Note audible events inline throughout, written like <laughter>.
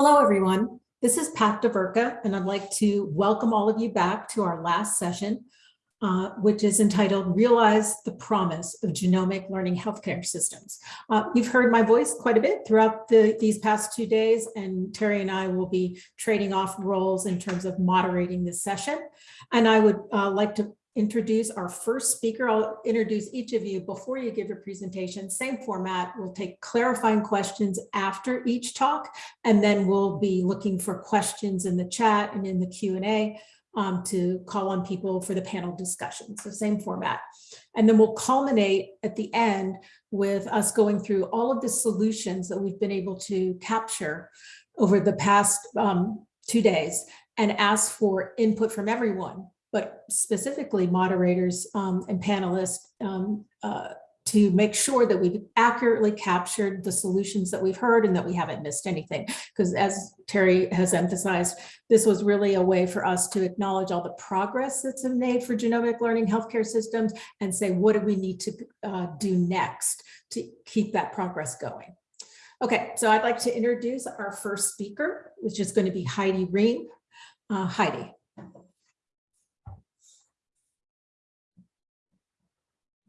Hello, everyone. This is Pat DeVerka, and I'd like to welcome all of you back to our last session, uh, which is entitled Realize the Promise of Genomic Learning Healthcare Systems. Uh, you've heard my voice quite a bit throughout the, these past two days, and Terry and I will be trading off roles in terms of moderating this session. And I would uh, like to introduce our first speaker. I'll introduce each of you before you give your presentation. Same format. We'll take clarifying questions after each talk, and then we'll be looking for questions in the chat and in the Q&A um, to call on people for the panel discussion. So same format. And then we'll culminate at the end with us going through all of the solutions that we've been able to capture over the past um, two days and ask for input from everyone but specifically moderators um, and panelists um, uh, to make sure that we've accurately captured the solutions that we've heard and that we haven't missed anything. Because as Terry has emphasized, this was really a way for us to acknowledge all the progress that's been made for genomic learning healthcare systems and say, what do we need to uh, do next to keep that progress going? Okay, so I'd like to introduce our first speaker, which is going to be Heidi Rehm. Uh, Heidi.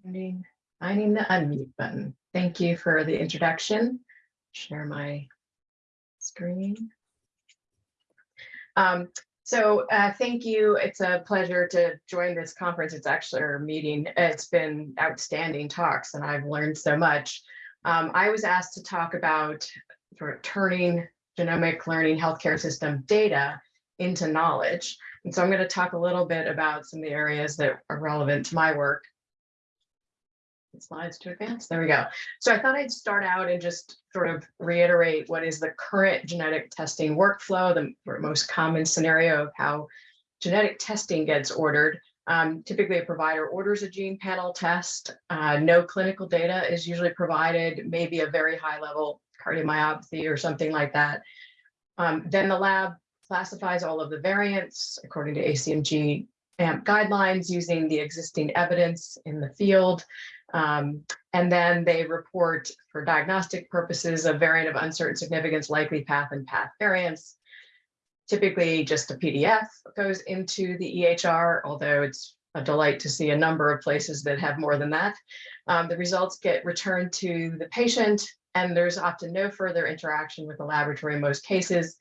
Finding, finding the unmute button. Thank you for the introduction. Share my screen. Um, so uh, thank you. It's a pleasure to join this conference. It's actually our meeting. It's been outstanding talks and I've learned so much. Um, I was asked to talk about sort of turning genomic learning healthcare system data into knowledge. And so I'm going to talk a little bit about some of the areas that are relevant to my work slides to advance. There we go. So I thought I'd start out and just sort of reiterate what is the current genetic testing workflow, the most common scenario of how genetic testing gets ordered. Um, typically, a provider orders a gene panel test. Uh, no clinical data is usually provided, maybe a very high level cardiomyopathy or something like that. Um, then the lab classifies all of the variants according to ACMG AMP guidelines using the existing evidence in the field. Um, and then they report for diagnostic purposes a variant of uncertain significance, likely path and path variants. Typically just a PDF goes into the EHR, although it's a delight to see a number of places that have more than that. Um, the results get returned to the patient and there's often no further interaction with the laboratory in most cases.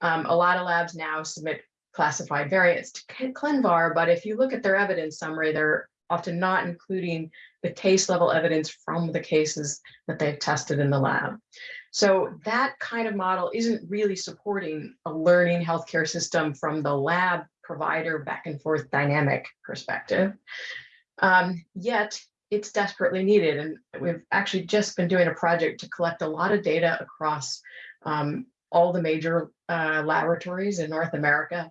Um, a lot of labs now submit classified variants to ClinVar, but if you look at their evidence summary, they're often not including the case level evidence from the cases that they've tested in the lab. So that kind of model isn't really supporting a learning healthcare system from the lab provider back and forth dynamic perspective. Um, yet it's desperately needed. And we've actually just been doing a project to collect a lot of data across um, all the major uh, laboratories in North America.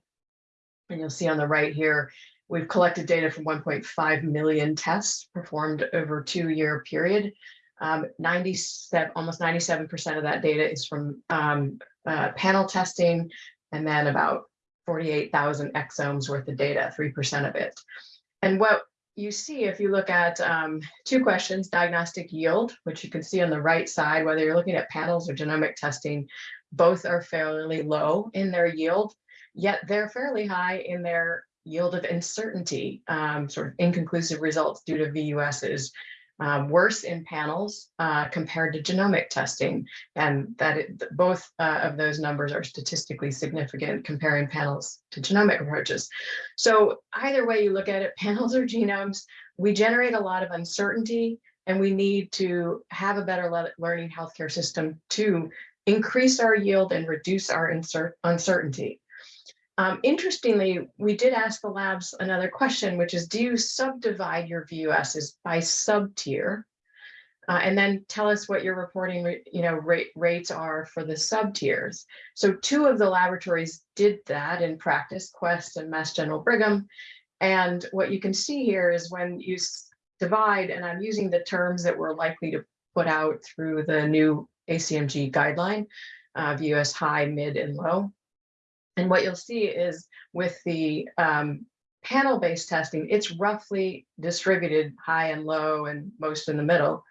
And you'll see on the right here, We've collected data from 1.5 million tests performed over a two-year period. Um, 97, almost 97% of that data is from um, uh, panel testing, and then about 48,000 exomes worth of data, 3% of it. And what you see if you look at um, two questions, diagnostic yield, which you can see on the right side, whether you're looking at panels or genomic testing, both are fairly low in their yield, yet they're fairly high in their yield of uncertainty, um, sort of inconclusive results due to VUSs, um, worse in panels uh, compared to genomic testing. And that it, both uh, of those numbers are statistically significant comparing panels to genomic approaches. So either way you look at it, <laughs> panels or genomes, we generate a lot of uncertainty and we need to have a better le learning healthcare system to increase our yield and reduce our uncertainty. Um, interestingly, we did ask the labs another question, which is, do you subdivide your VUSs by sub-tier? Uh, and then tell us what your reporting you know, rate, rates are for the sub-tiers. So two of the laboratories did that in practice, Quest and Mass General Brigham. And what you can see here is when you divide, and I'm using the terms that we're likely to put out through the new ACMG guideline, uh, VUS high, mid, and low. And what you'll see is with the um, panel-based testing, it's roughly distributed high and low and most in the middle.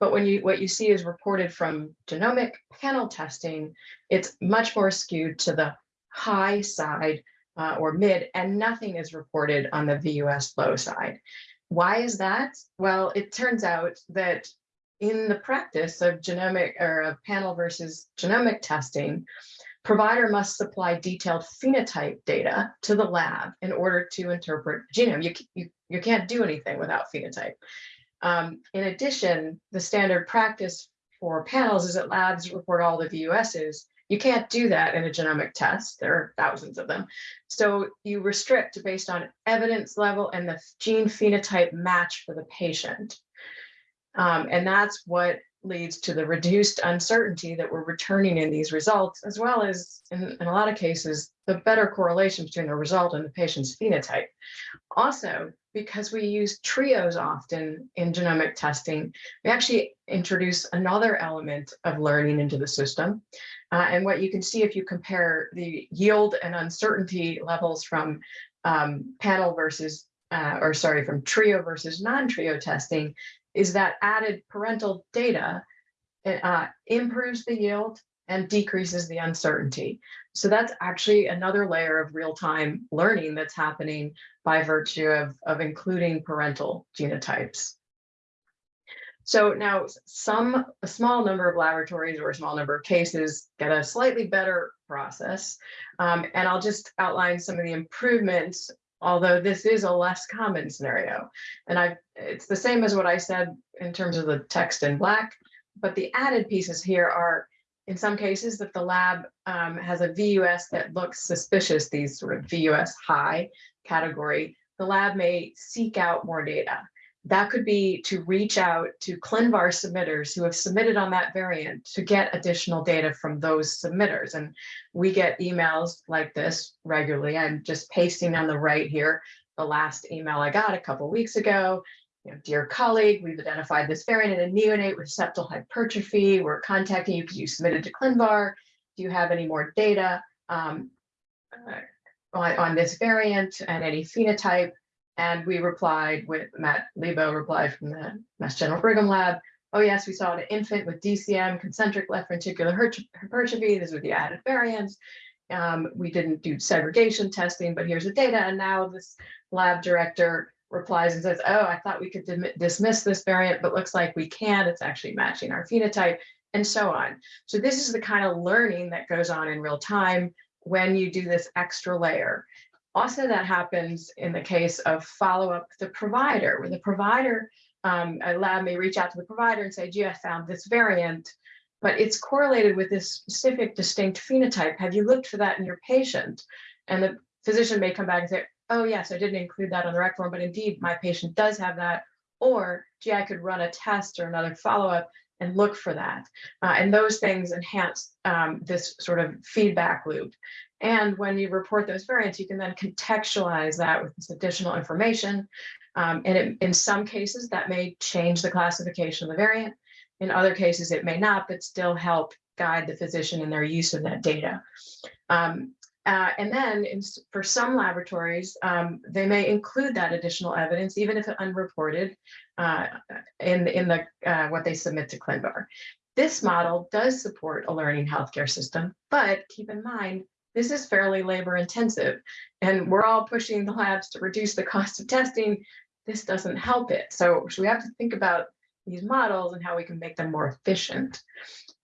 But when you, what you see is reported from genomic panel testing, it's much more skewed to the high side uh, or mid, and nothing is reported on the VUS low side. Why is that? Well, it turns out that in the practice of genomic or of panel versus genomic testing, provider must supply detailed phenotype data to the lab in order to interpret genome. You, you, you can't do anything without phenotype. Um, in addition, the standard practice for panels is that labs report all the VUSs. You can't do that in a genomic test. There are thousands of them. So you restrict based on evidence level and the gene phenotype match for the patient. Um, and that's what leads to the reduced uncertainty that we're returning in these results, as well as in, in, a lot of cases, the better correlation between the result and the patient's phenotype. Also, because we use trios often in genomic testing, we actually introduce another element of learning into the system. Uh, and what you can see if you compare the yield and uncertainty levels from um, panel versus, uh, or sorry, from trio versus non-trio testing, is that added parental data uh, improves the yield and decreases the uncertainty. So that's actually another layer of real-time learning that's happening by virtue of, of including parental genotypes. So now some, a small number of laboratories or a small number of cases get a slightly better process. Um, and I'll just outline some of the improvements although this is a less common scenario. And I, it's the same as what I said in terms of the text in black, but the added pieces here are in some cases that the lab um, has a VUS that looks suspicious, these sort of VUS high category, the lab may seek out more data. That could be to reach out to ClinVar submitters who have submitted on that variant to get additional data from those submitters. And we get emails like this regularly. I'm just pasting on the right here the last email I got a couple weeks ago. You know, dear colleague, we've identified this variant in a neonate with septal hypertrophy. We're contacting you because you submitted to ClinVar. Do you have any more data um, uh, on, on this variant and any phenotype? And we replied with Matt Lebo replied from the Mass General Brigham Lab. Oh yes, we saw an infant with DCM, concentric left ventricular hypertrophy. These were the added variants. Um, we didn't do segregation testing, but here's the data. And now this lab director replies and says, oh, I thought we could dismiss this variant, but looks like we can. It's actually matching our phenotype and so on. So this is the kind of learning that goes on in real time when you do this extra layer. Also, that happens in the case of follow-up the provider, where the provider, um, a lab may reach out to the provider and say, gee, I found this variant, but it's correlated with this specific distinct phenotype. Have you looked for that in your patient? And the physician may come back and say, oh, yes, I didn't include that on the rec form, but indeed, my patient does have that. Or, gee, I could run a test or another follow-up and look for that. Uh, and those things enhance um, this sort of feedback loop. And when you report those variants, you can then contextualize that with this additional information. Um, and it, in some cases, that may change the classification of the variant. In other cases, it may not, but still help guide the physician in their use of that data. Um, uh, and then in, for some laboratories, um, they may include that additional evidence, even if unreported, uh, in, in the uh, what they submit to ClinVar. This model does support a learning healthcare system, but keep in mind, this is fairly labor intensive and we're all pushing the labs to reduce the cost of testing. This doesn't help it. So, so we have to think about these models and how we can make them more efficient.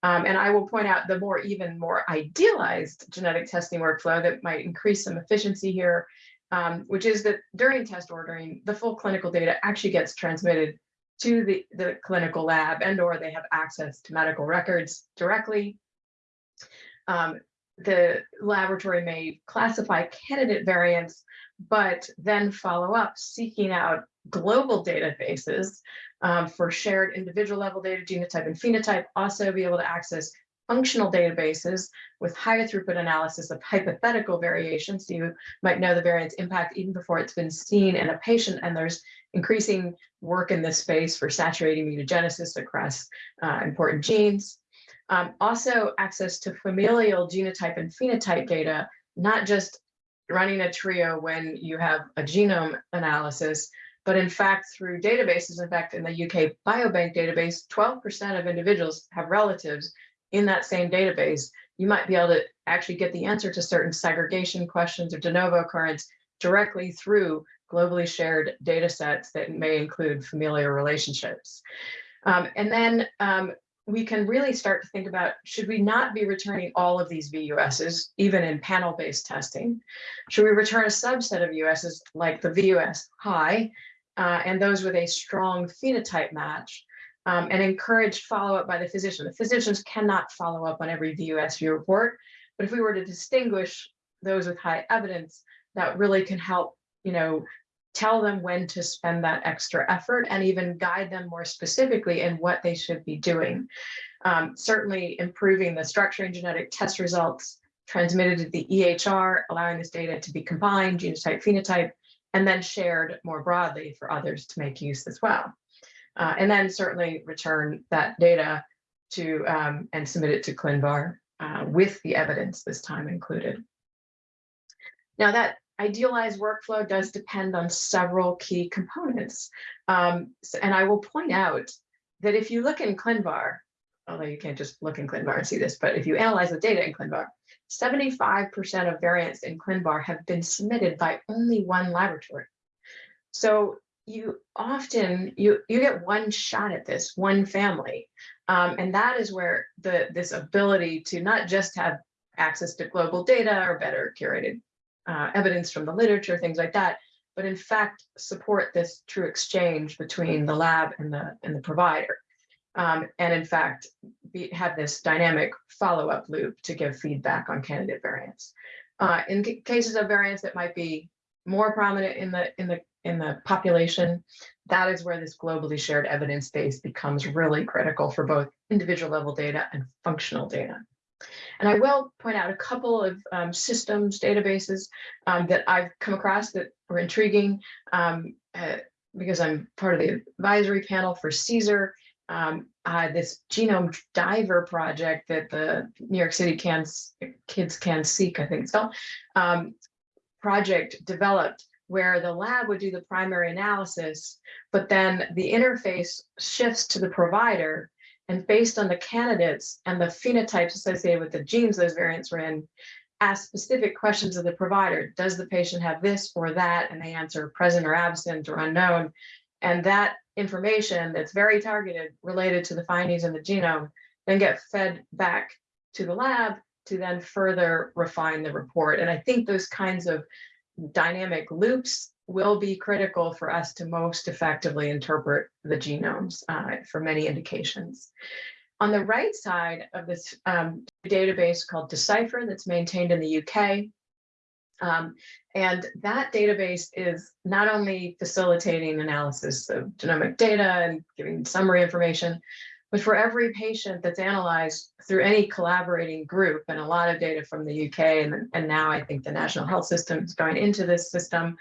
Um, and I will point out the more even more idealized genetic testing workflow that might increase some efficiency here, um, which is that during test ordering, the full clinical data actually gets transmitted to the, the clinical lab and or they have access to medical records directly. Um, the laboratory may classify candidate variants, but then follow up seeking out global databases um, for shared individual level data, genotype and phenotype, also be able to access functional databases with higher throughput analysis of hypothetical variations. So you might know the variant's impact even before it's been seen in a patient, and there's increasing work in this space for saturating mutagenesis across uh, important genes. Um, also access to familial genotype and phenotype data, not just running a trio when you have a genome analysis, But in fact, through databases, in fact, in the UK Biobank database, 12% of individuals have relatives in that same database. You might be able to actually get the answer to certain segregation questions or de novo occurrence directly through globally shared data sets that may include familial relationships. Um, and then um, we can really start to think about, should we not be returning all of these VUSs, even in panel-based testing? Should we return a subset of USs like the VUS high uh, and those with a strong phenotype match um, and encourage follow-up by the physician? The physicians cannot follow up on every VUS you report, but if we were to distinguish those with high evidence, that really can help, you know, tell them when to spend that extra effort and even guide them more specifically in what they should be doing. Um, certainly improving the structuring genetic test results transmitted to the EHR, allowing this data to be combined, genotype, phenotype, and then shared more broadly for others to make use as well. Uh, and then certainly return that data to um, and submit it to ClinVar uh, with the evidence this time included. Now that idealized workflow does depend on several key components. Um, so- and I will point out that if you look in ClinVar, although you can't just look in ClinVar and see this, but if you analyze the data in ClinVar, 75% of variants in ClinVar have been submitted by only one laboratory. So you often, you, you get one shot at this, one family. Um, and that is where the this ability to not just have access to global data or better curated uh, evidence from the literature, things like that, but in fact support this true exchange between the lab and the and the provider. Um, and in fact, be, have this dynamic follow-up loop to give feedback on candidate variants. Uh, in cases of variants that might be more prominent in the in the in the population, that is where this globally shared evidence base becomes really critical for both individual level data and functional data. And I will point out a couple of um, systems, databases um, that I've come across that were intriguing um, uh, because I'm part of the advisory panel for CSER. Um, uh, this genome diver project that the New York City can, Kids Can Seek, I think it's called, um, project developed where the lab would do the primary analysis, but then the interface shifts to the provider and based on the candidates and the phenotypes associated with the genes those variants were in, ask specific questions of the provider. Does the patient have this or that? And they answer present or absent or unknown. And that information that's very targeted related to the findings in the genome then get fed back to the lab to then further refine the report. And I think those kinds of dynamic loops will be critical for us to most effectively interpret the genomes uh, for many indications. On the right side of this um, database called Decipher that's maintained in the UK, um, and that database is not only facilitating analysis of genomic data and giving summary information, but for every patient that's analyzed through any collaborating group and a lot of data from the UK and, and now I think the National Health System is going into this system,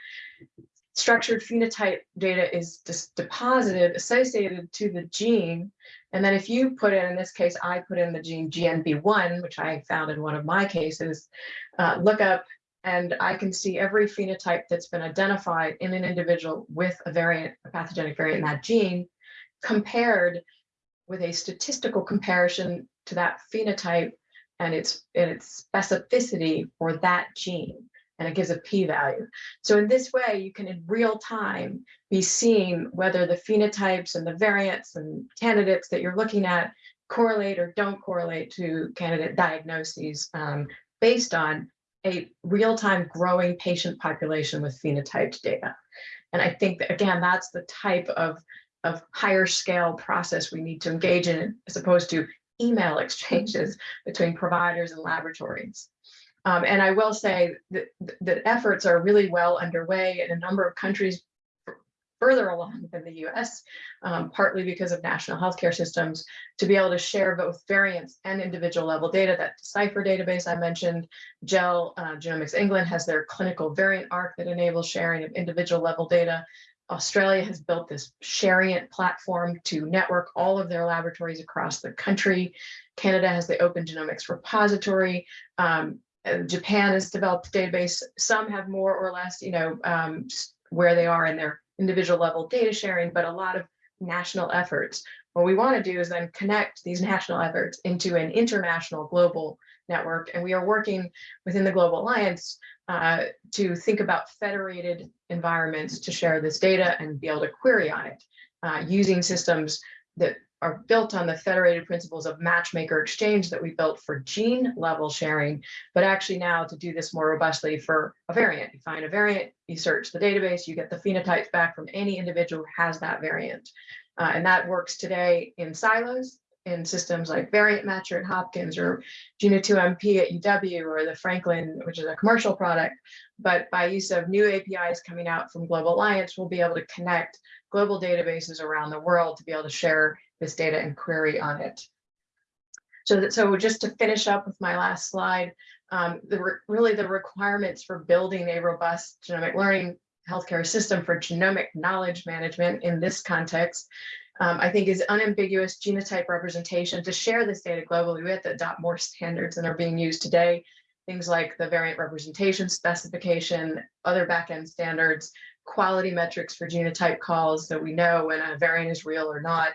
structured phenotype data is deposited associated to the gene. And then if you put in, in this case, I put in the gene GNB1, which I found in one of my cases, uh, look up and I can see every phenotype that's been identified in an individual with a variant, a pathogenic variant in that gene, compared with a statistical comparison to that phenotype and its, and its specificity for that gene. And it gives a p-value. So in this way, you can in real time be seeing whether the phenotypes and the variants and candidates that you're looking at correlate or don't correlate to candidate diagnoses um, based on a real-time growing patient population with phenotyped data. And I think that, again, that's the type of of higher scale process we need to engage in as opposed to email <laughs> exchanges between providers and laboratories. Um, and I will say that, that efforts are really well underway in a number of countries further along than the US, um, partly because of national healthcare systems, to be able to share both variants and individual level data. That Decipher database I mentioned, GEL uh, Genomics England has their Clinical Variant Ark that enables sharing of individual level data. Australia has built this Shariant platform to network all of their laboratories across the country. Canada has the Open Genomics Repository. Um, Japan has developed a database. Some have more or less, you know, um, where they are in their individual level data sharing, but a lot of national efforts. What we want to do is then connect these national efforts into an international global network. And we are working within the Global Alliance uh, to think about federated environments to share this data and be able to query on it uh, using systems that are built on the federated principles of matchmaker exchange that we built for gene level sharing, but actually now to do this more robustly for a variant. You find a variant, you search the database, you get the phenotypes back from any individual who has that variant. Uh, and that works today in silos in systems like Variant Matcher at Hopkins or Geno2MP at UW or the Franklin, which is a commercial product. But by use of new APIs coming out from Global Alliance, we'll be able to connect global databases around the world to be able to share this data and query on it. So, that, so just to finish up with my last slide, um, the really the requirements for building a robust genomic learning healthcare system for genomic knowledge management in this context um, I think is unambiguous genotype representation to share this data globally. We have to adopt more standards than are being used today. Things like the variant representation specification, other backend standards, quality metrics for genotype calls so we know when a variant is real or not.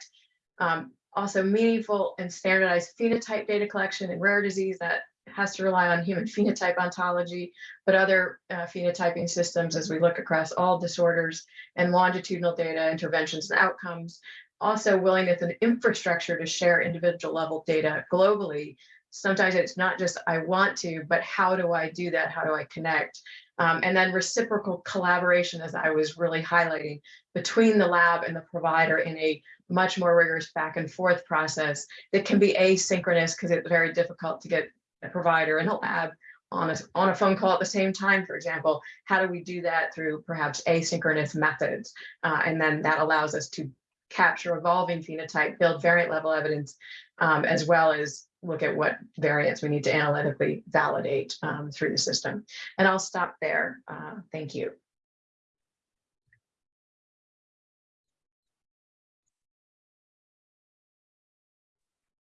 Um, also meaningful and standardized phenotype data collection in rare disease that has to rely on human <laughs> phenotype ontology, but other uh, phenotyping systems as we look across all disorders and longitudinal data, interventions and outcomes, also willingness and infrastructure to share individual level data globally. Sometimes it's not just I want to, but how do I do that? How do I connect? Um, and then reciprocal collaboration, as I was really highlighting, between the lab and the provider in a much more rigorous back and forth process that can be asynchronous because it's very difficult to get a provider and a lab on a, on a phone call at the same time, for example. How do we do that through perhaps asynchronous methods? Uh, and then that allows us to capture evolving phenotype, build variant level evidence, um, as well as look at what variants we need to analytically validate um, through the system. And I'll stop there. Uh, thank you.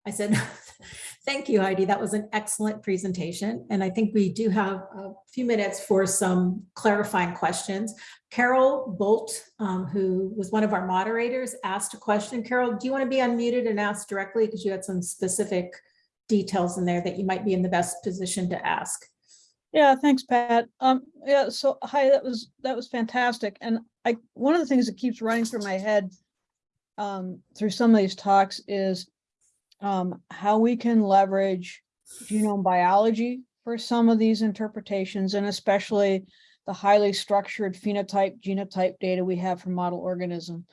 I said, <laughs> thank you, Heidi. That was an excellent presentation. And I think we do have a few minutes for some clarifying questions. Carol Bult, um, who was one of our moderators, asked a question. Carol, do you want to be unmuted and ask directly because you had some specific details in there that you might be in the best position to ask? Yeah, thanks, Pat. Um, yeah, so hi, that was that was fantastic. And I one of the things that keeps running through my head um, through some of these talks is um, how we can leverage genome biology for some of these interpretations, and especially the highly structured phenotype genotype data we have for model organism.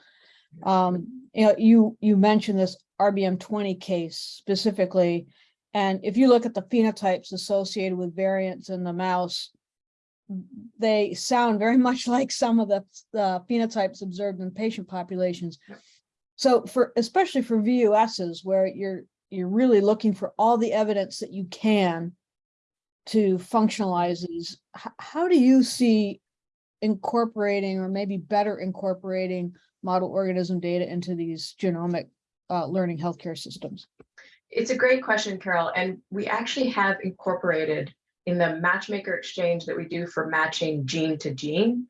Um, you know, you you mentioned this RBM20 case specifically, and if you look at the phenotypes associated with variants in the mouse, they sound very <laughs> much like some of the, the phenotypes observed in patient populations. So for especially for VUSs where you're you're really looking for all the evidence that you can to functionalize these, how do you see incorporating or maybe better incorporating model organism data into these genomic uh, learning healthcare systems? It's a great question, Carol. And we actually have incorporated in the matchmaker exchange that we do for matching gene to gene,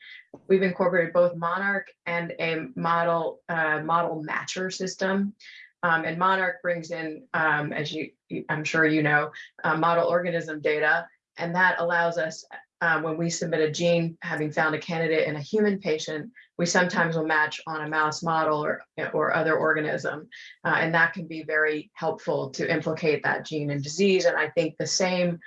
we've incorporated both Monarch and a model uh, model matcher system. Um, and Monarch brings in, um, as you, I'm sure you know, uh, model organism data, and that allows us uh, when we submit a gene, having found a candidate in a human patient, we sometimes will match on a mouse model or, or other organism. Uh, and that can be very helpful to implicate that gene in disease. And I think the same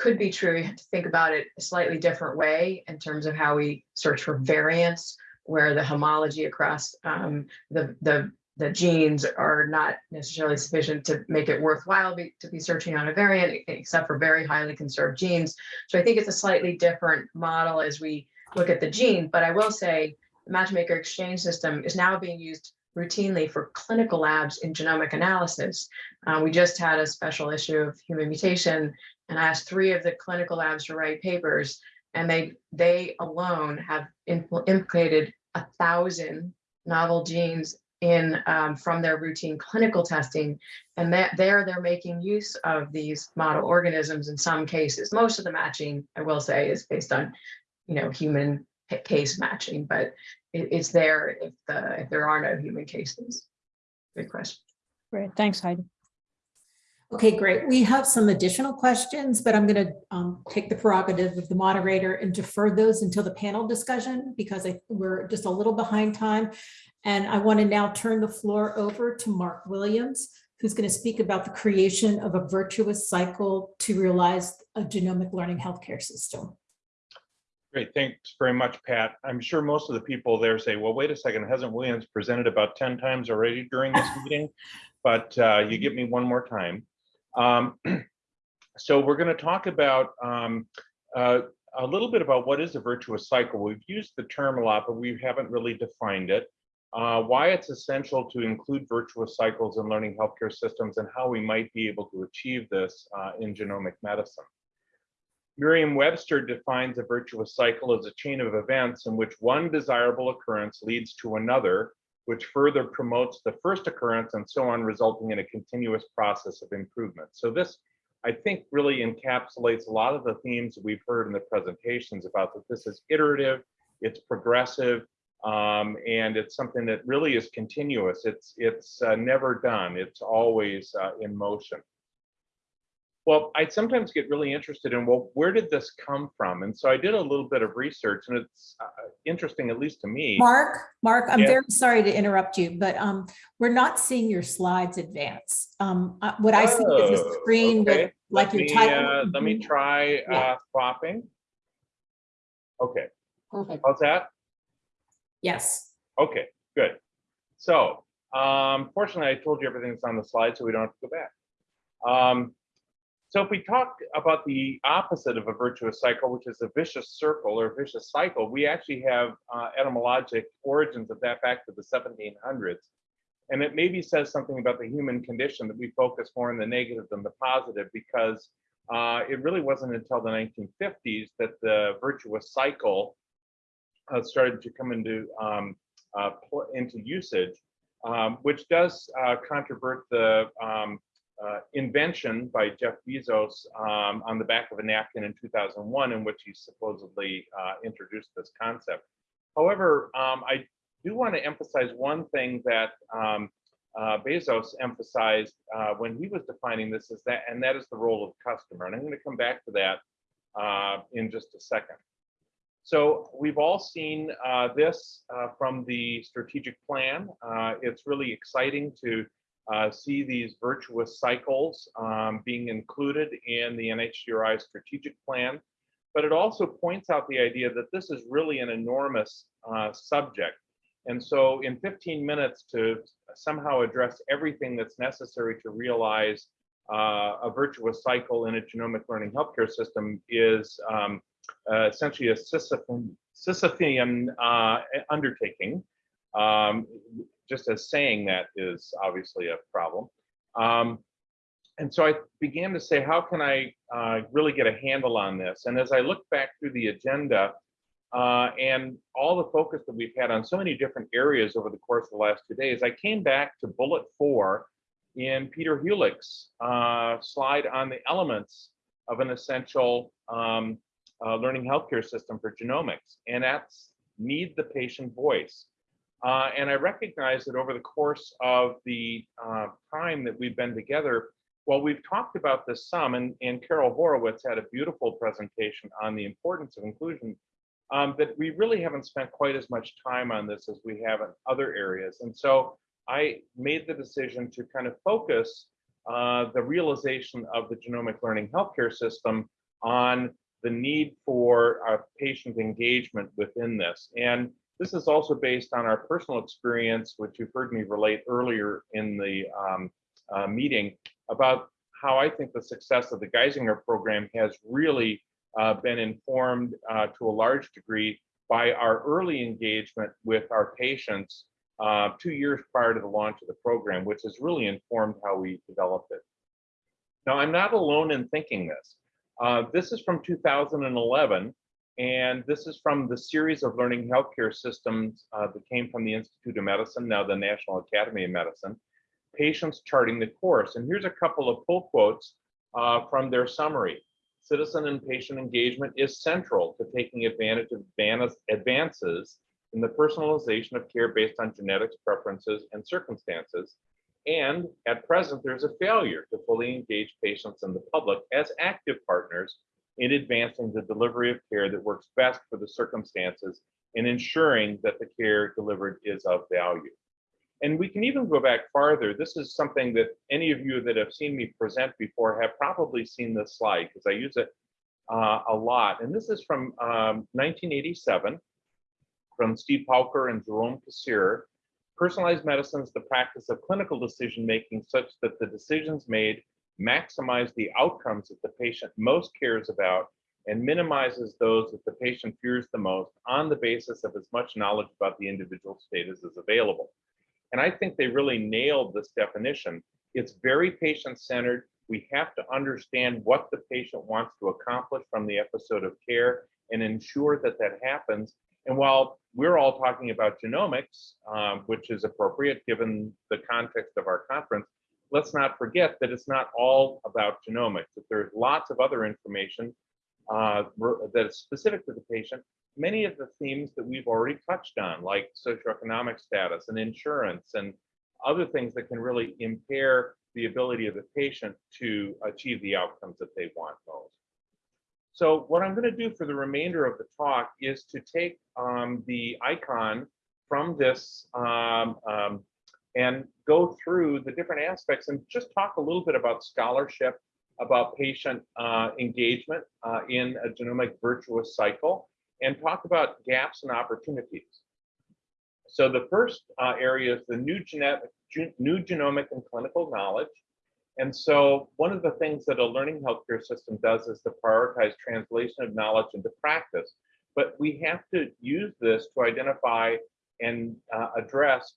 could be true. You have to think about it a slightly different way in terms of how we search for variants, where the homology across um, the, the, the genes are not necessarily sufficient to make it worthwhile be, to be searching on a variant, except for very highly conserved genes. So I think it's a slightly different model as we look at the gene, but I will say the matchmaker exchange system is now being used routinely for clinical labs in genomic analysis. Uh, we just had a special issue of human mutation and asked three of the clinical labs to write papers, and they they alone have impl implicated a thousand novel genes in um, from their routine clinical testing, and that there they're making use of these model organisms in some cases. Most of the matching, I will say, is based on, you know, human case matching, but it, it's there if the, if there are no human cases. Good question. Great, thanks Heidi. Okay, great. We have some additional questions, but I'm going to take the prerogative of the moderator and defer those until the panel discussion because I, we're just a little behind time. And I want to now turn the floor over to Mark Williams, who's going to speak about the creation of a virtuous cycle to realize a genomic learning healthcare system. Great, thanks very much, Pat. I'm sure most of the people there say, well, wait a second, hasn't Williams presented about 10 times already during this <laughs> meeting? But uh, you give me one more time. Um, <clears throat> so we're going to talk about um, uh, a little bit about what is a virtuous cycle. We've used the term a lot, but we haven't really defined it. Uh, why it's essential to include virtuous cycles in learning healthcare systems and how we might be able to achieve this uh, in genomic medicine. Merriam-Webster defines a virtuous cycle as a chain of events in which one desirable occurrence leads to another, which further promotes the first occurrence and so on, resulting in a continuous process of improvement. So this, I think, really encapsulates a lot of the themes we've heard in the presentations about that this is iterative, it's progressive, um, and it's something that really is continuous. It's, it's uh, never done. It's always uh, in motion. Well, I sometimes get really interested in, well, where did this come from? And so I did a little bit of research and it's uh, interesting, at least to me. Mark, Mark, I'm Yeah. very sorry to interrupt you, but um, we're not seeing your slides advance. Um, uh, what I see is a Oh, screen with like Let your me, title. uh, Let me try Yeah. uh, swapping. Okay, Perfect. how's that? Yes. Okay, good. So, um, fortunately, I told you everything that's on the slide, so we don't have to go back. Um, so if we talk about the opposite of a virtuous cycle, which is a vicious circle or vicious cycle, we actually have uh, etymologic origins of that back to the 1700s. And it maybe says something about the human condition that we focus more on the negative than the positive because uh, it really wasn't until the 1950s that the virtuous cycle uh, started to come into um, uh, into usage, um, which does uh, controvert the um, uh, invention by Jeff Bezos um, on the back of a napkin in 2001, in which he supposedly uh, introduced this concept. However, um, I do want to emphasize one thing that um, uh, Bezos emphasized uh, when he was defining this is that, and that is the role of the customer. And I'm going to come back to that uh, in just a second. So we've all seen uh, this from the strategic plan. It's really exciting to uh, see these virtuous cycles um, being included in the NHGRI strategic plan. But it also points out the idea that this is really an enormous uh, subject. And so in 15 minutes to somehow address everything that's necessary to realize uh, a virtuous cycle in a genomic learning healthcare system is um, uh, essentially a Sisyphean, Sisyphean uh, undertaking. Um, just as saying that is obviously a problem. Um, and so I began to say, how can I uh, really get a handle on this? And as I look back through the agenda uh, and all the focus that we've had on so many different areas over the course of the last two days, I came back to bullet four in Peter Hulick's uh, slide on the elements of an essential um, uh, learning healthcare system for genomics, and that's need the patient voice. Uh, and I recognize that over the course of the uh, time that we've been together, well, we've talked about this some, and, and Carol Horowitz had a beautiful presentation on the importance of inclusion, um, that we really haven't spent quite as much time on this as we have in other areas. And so I made the decision to kind of focus uh, the realization of the genomic learning healthcare system on the need for uh, patient engagement within this. And this is also based on our personal experience, which you've heard me relate earlier in the um, uh, meeting about how I think the success of the Geisinger program has really uh, been informed uh, to a large degree by our early engagement with our patients uh, two years prior to the launch of the program, which has really informed how we developed it. Now, I'm not alone in thinking this. Uh, this is from 2011, and this is from the series of learning healthcare systems uh, that came from the Institute of Medicine, now the National Academy of Medicine, patients charting the course. And here's a couple of pull quotes uh, from their summary. Citizen and patient engagement is central to taking advantage of advances in the personalization of care based on genetics, preferences, and circumstances. And at present, there's a failure to fully engage patients and the public as active partners in advancing the delivery of care that works best for the circumstances and ensuring that the care delivered is of value. And we can even go back farther. This is something that any of you that have seen me present before have probably seen this slide because I use it uh, a lot. And this is from um, 1987 from Steve Pauker and Jerome Kassirer. Personalized medicine is the practice of clinical decision making such that the decisions made maximize the outcomes that the patient most cares about and minimizes those that the patient fears the most on the basis of as much knowledge about the individual status as is available. And I think they really nailed this definition. It's very patient-centered. We have to understand what the patient wants to accomplish from the episode of care and ensure that that happens. And while we're all talking about genomics, um, which is appropriate given the context of our conference, let's not forget that it's not all about genomics, that there's lots of other information uh, that is specific to the patient. Many of the themes that we've already touched on, like socioeconomic status and insurance and other things that can really impair the ability of the patient to achieve the outcomes that they want most. So what I'm going to do for the remainder of the talk is to take um, the icon from this um, um, and go through the different aspects and just talk a little bit about scholarship, about patient uh, engagement uh, in a genomic virtuous cycle, and talk about gaps and opportunities. So the first uh, area is the new genetic, new genomic and clinical knowledge. And so one of the things that a learning healthcare system does is to prioritize translation of knowledge into practice. But we have to use this to identify and uh, address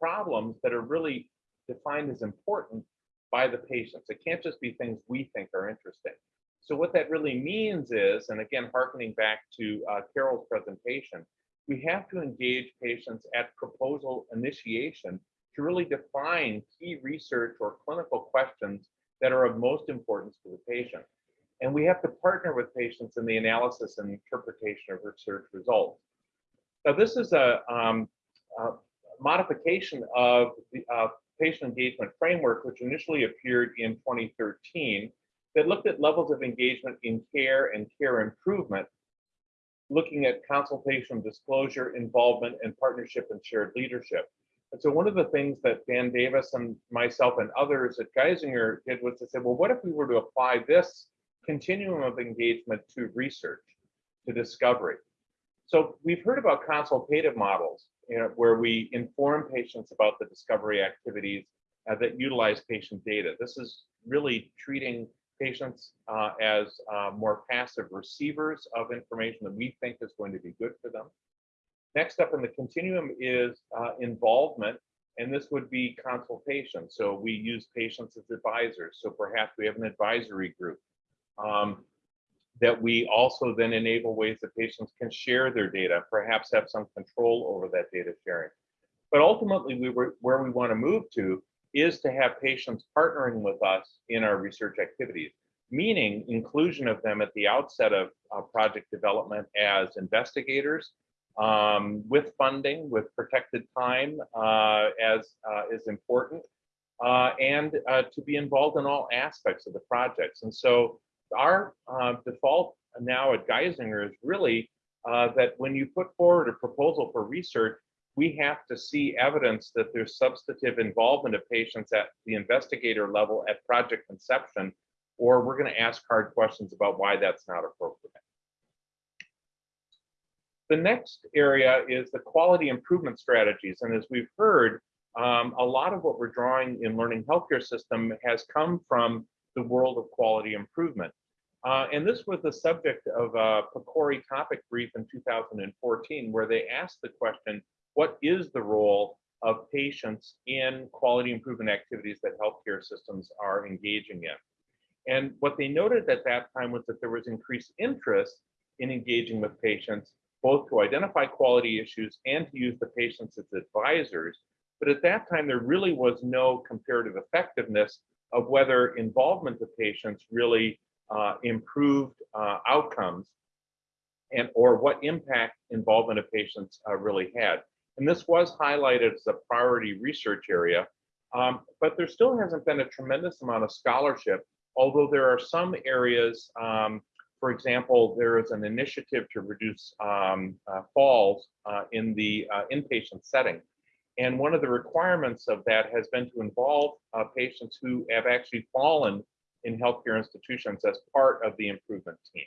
problems that are really defined as important by the patients. It can't just be things we think are interesting. So what that really means is, and again, harkening back to uh, Carol's presentation, we have to engage patients at proposal initiation to really define key research or clinical questions that are of most importance to the patient. And we have to partner with patients in the analysis and interpretation of research results. Now, this is a, um, a modification of the uh, patient engagement framework, which initially appeared in 2013, that looked at levels of engagement in care and care improvement, looking at consultation, disclosure, involvement, and partnership and shared leadership. And so one of the things that Dan Davis and myself and others at Geisinger did was to say, well, what if we were to apply this continuum of engagement to research, to discovery? So we've heard about consultative models, where we inform patients about the discovery activities uh, that utilize patient data. This is really treating patients uh, as uh, more passive receivers of information that we think is going to be good for them. Next up in the continuum is uh, involvement, and this would be consultation. So we use patients as advisors. So perhaps we have an advisory group um, that we also then enable ways that patients can share their data, perhaps have some control over that data sharing. But ultimately, we were, where we want to move to is to have patients partnering with us in our research activities, meaning inclusion of them at the outset of uh, project development as investigators um, with funding, with protected time uh, as uh, is important, uh, and uh, to be involved in all aspects of the projects. And so our uh, default now at Geisinger is really that when you put forward a proposal for research, we have to see evidence that there's substantive involvement of patients at the investigator level at project conception, or we're going to ask hard questions about why that's not appropriate. The next area is the quality improvement strategies. And as we've heard, um, a lot of what we're drawing in learning healthcare system has come from the world of quality improvement. Uh, and this was the subject of a PCORI topic brief in 2014, where they asked the question, what is the role of patients in quality improvement activities that healthcare systems are engaging in? And what they noted at that time was that there was increased interest in engaging with patients, both to identify quality issues and to use the patients as advisors. But at that time, there really was no comparative effectiveness of whether involvement of patients really uh, improved uh, outcomes. and or what impact involvement of patients uh, really had. And this was highlighted as a priority research area, um, but there still hasn't been a tremendous amount of scholarship, although there are some areas, um, for example, there is an initiative to reduce um, uh, falls uh, in the uh, inpatient setting. And one of the requirements of that has been to involve patients who have actually fallen in healthcare institutions as part of the improvement team.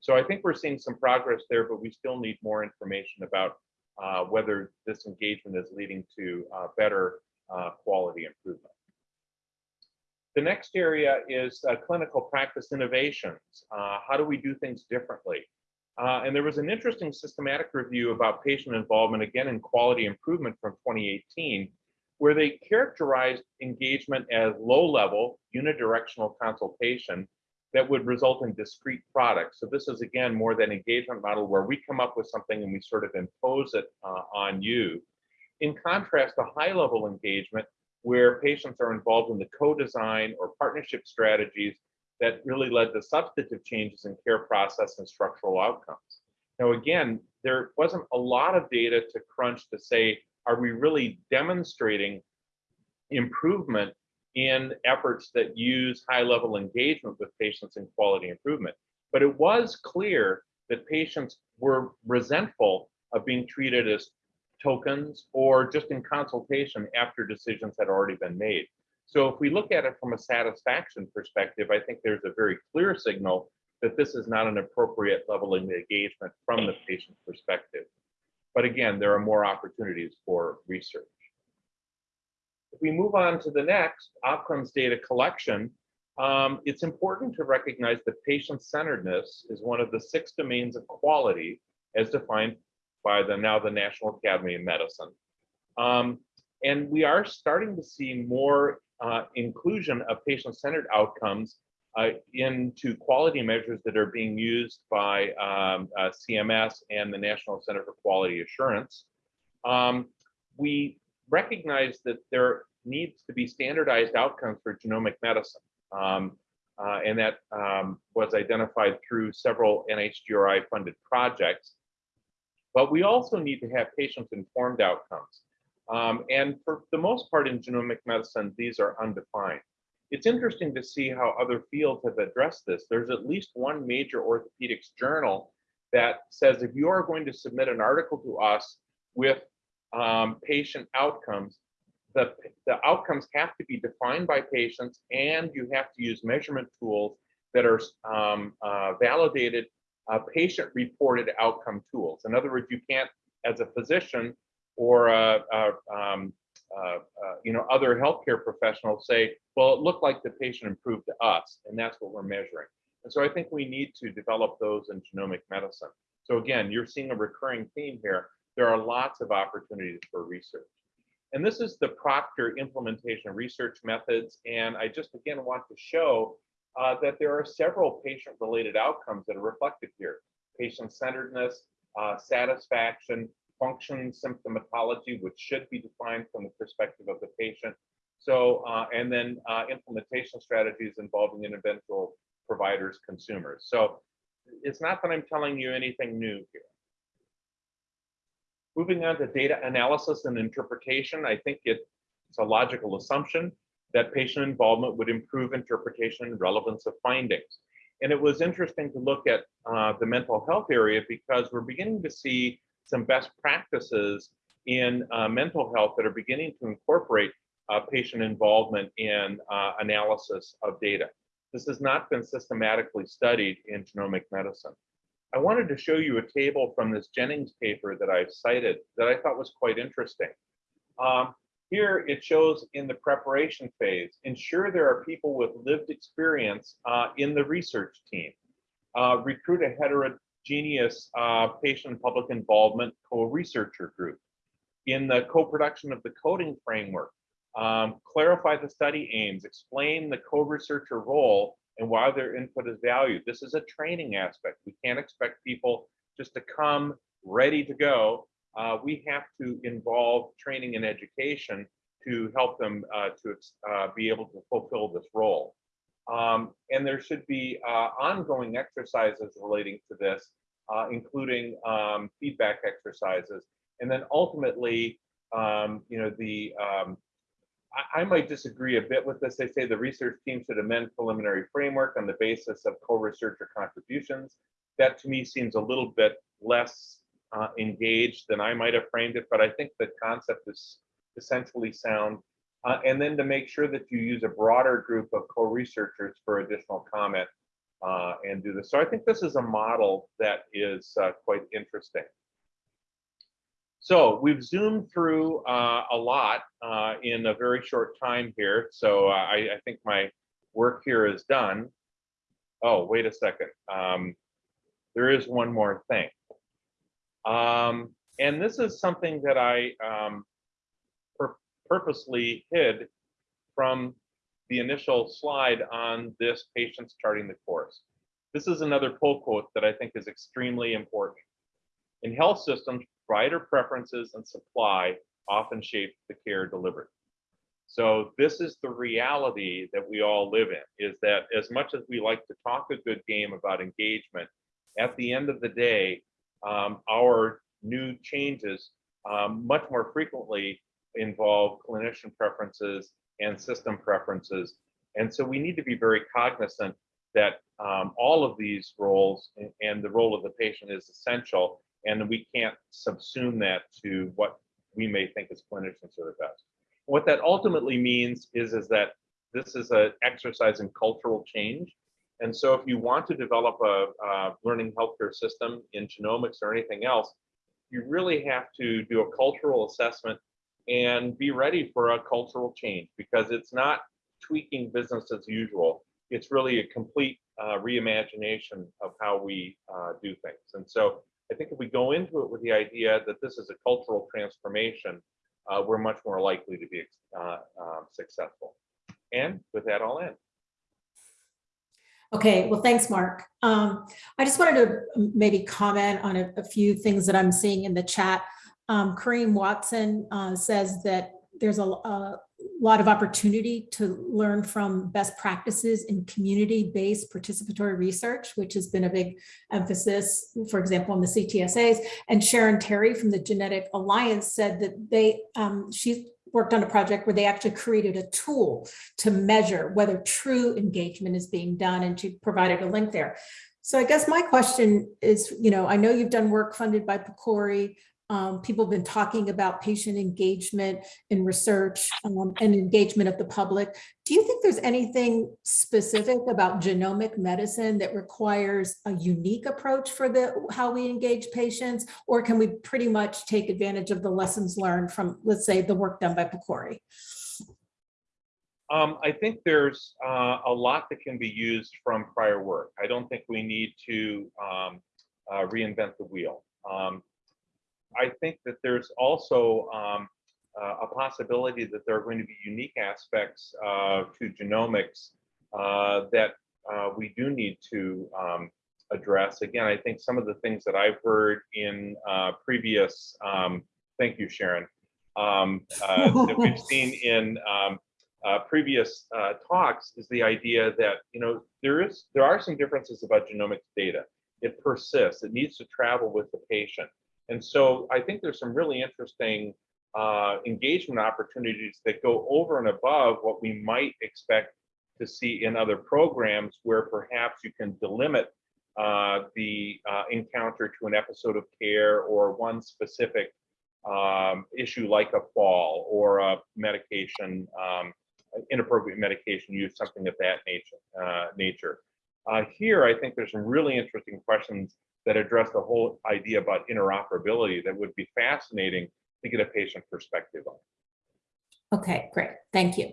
So I think we're seeing some progress there, but we still need more information about uh, whether this engagement is leading to uh, better uh, quality improvement. The next area is uh, clinical practice innovations. Uh, how do we do things differently? Uh, and there was an interesting systematic review about patient involvement, again in quality improvement from 2018, where they characterized engagement as low level unidirectional consultation that would result in discrete products. So this is again more than engagement model where we come up with something and we sort of impose it uh, on you. In contrast to high level engagement where patients are involved in the co-design or partnership strategies that really led to substantive changes in care process and structural outcomes. Now, again, there wasn't a lot of data to crunch to say, are we really demonstrating improvement in efforts that use high level engagement with patients in quality improvement? But it was clear that patients were resentful of being treated as tokens or just in consultation after decisions had already been made. So if we look at it from a satisfaction perspective, I think there's a very clear signal that this is not an appropriate level of engagement from the patient perspective. But again, there are more opportunities for research. If we move on to the next, outcomes data collection, um, it's important to recognize that patient-centeredness is one of the six domains of quality as defined by the now the National Academy of Medicine. Um, and we are starting to see more uh, inclusion of patient-centered outcomes uh, into quality measures that are being used by um, uh, CMS and the National Center for Quality Assurance. Um, we recognize that there needs to be standardized outcomes for genomic medicine. Um, uh, and that um, was identified through several NHGRI funded projects. But we also need to have patient-informed outcomes. Um, and for the most part in genomic medicine, these are undefined. It's interesting to see how other fields have addressed this. There's at least one major orthopedics journal that says if you are going to submit an article to us with um, patient outcomes, the, the outcomes have to be defined by patients and you have to use measurement tools that are um, uh, validated uh, patient reported outcome tools. In other words, you can't, as a physician or uh, uh, um, uh, uh, you know other healthcare professionals say, well, it looked like the patient improved to us, and that's what we're measuring. And so I think we need to develop those in genomic medicine. So again, you're seeing a recurring theme here. There are lots of opportunities for research. And this is the Proctor implementation research methods. And I just again want to show uh, that there are several patient-related outcomes that are reflected here. Patient-centeredness, uh, satisfaction, function symptomatology, which should be defined from the perspective of the patient. So, uh, and then uh, implementation strategies involving individual providers, consumers. So it's not that I'm telling you anything new here. Moving on to data analysis and interpretation, I think it's a logical assumption that patient involvement would improve interpretation and relevance of findings. And it was interesting to look at uh, the mental health area because we're beginning to see some best practices in uh, mental health that are beginning to incorporate uh, patient involvement in uh, analysis of data. This has not been systematically studied in genomic medicine. I wanted to show you a table from this Jennings paper that I've cited that I thought was quite interesting. Um, here it shows in the preparation phase, ensure there are people with lived experience uh, in the research team. Uh, recruit a heterogeneous uh, patient and public involvement co-researcher group. In the co-production of the coding framework, um, clarify the study aims, explain the co-researcher role and why their input is valued. This is a training aspect. We can't expect people just to come ready to go uh, we have to involve training and education to help them uh, to uh, be able to fulfill this role. Um, and there should be uh, ongoing exercises relating to this uh, including um, feedback exercises. And then ultimately, um, you know, the um, I, I might disagree a bit with this. They say the research team should amend preliminary framework on the basis of co-researcher contributions. That to me seems a little bit less uh, engaged than I might have framed it, but I think the concept is essentially sound. Uh, and then to make sure that you use a broader group of co-researchers for additional comment uh, and do this. So I think this is a model that is uh, quite interesting. So we've zoomed through uh, a lot uh, in a very short time here. So uh, I, I think my work here is done. Oh, wait a second. Um, there is one more thing. Um, and this is something that I um, purposely hid from the initial slide on this patients charting the course. This is another pull quote that I think is extremely important. In health systems, provider preferences and supply often shape the care delivered. So this is the reality that we all live in, is that as much as we like to talk a good game about engagement, at the end of the day, um, our new changes um, much more frequently involve clinician preferences and system preferences. And so we need to be very cognizant that um, all of these roles and, the role of the patient is essential and we can't subsume that to what we may think as clinicians are the best. What that ultimately means is, is that this is an exercise in cultural change. And so if you want to develop a, a learning healthcare system in genomics or anything else, you really have to do a cultural assessment and be ready for a cultural change because it's not tweaking business as usual. It's really a complete uh, reimagination of how we uh, do things. And so I think if we go into it with the idea that this is a cultural transformation, uh, we're much more likely to be uh, um, successful. And with that, I'll end. Okay, well, thanks, Mark. Um, I just wanted to maybe comment on a, a few things that I'm seeing in the chat. Um, Karriem Watson uh, says that there's a, a, lot of opportunity to learn from best practices in community-based participatory research, which has been a big emphasis, for example, in the CTSAs. And Sharon Terry from the Genetic Alliance said that they, um, she worked on a project where they actually created a tool to measure whether true engagement is being done and she provided a link there. So I guess my question is, you know, I know you've done work funded by PCORI. Um, people have been talking about patient engagement in research um, and engagement of the public. Do you think there's anything specific about genomic medicine that requires a unique approach for the how we engage patients? Or can we pretty much take advantage of the lessons learned from, let's say, the work done by PCORI? Um, I think there's uh, a lot that can be used from prior work. I don't think we need to um, uh, reinvent the wheel. Um, I think that there's also um, uh, a possibility that there are going to be unique aspects uh, to genomics uh, that uh, we do need to um, address. Again, I think some of the things that I've heard in uh, previous, um, thank you, Sharon, um, uh, that we've <laughs> seen in um, previous talks is the idea that, you know, there is there are some differences about genomics data. It persists. It needs to travel with the patient. And so I think there's some really interesting uh, engagement opportunities that go over and above what we might expect to see in other programs where perhaps you can delimit uh, the uh, encounter to an episode of care or one specific um, issue like a fall or a medication, um, inappropriate medication use, something of that nature. Uh, nature. Uh, here, I think there's some really interesting questions that address the whole idea about interoperability that would be fascinating to get a patient perspective on. Okay, great. Thank you.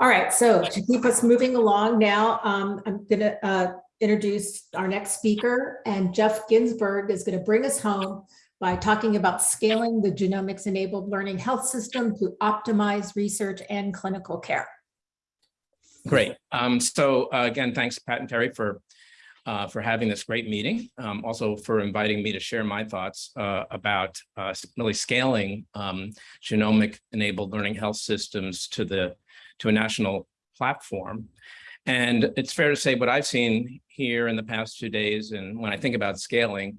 All right, so to keep us moving along now, um, I'm going to uh, introduce our next speaker, and Jeff Ginsburg is going to bring us home by talking about scaling the genomics-enabled learning health system to optimize research and clinical care. Great. Um, so uh, again, thanks, Pat and Terry, for uh, for having this great meeting. Um, also for inviting me to share my thoughts uh, about uh, really scaling um, genomic enabled learning health systems to the to a national platform. And it's fair to say what I've seen here in the past two days, and when I think about scaling,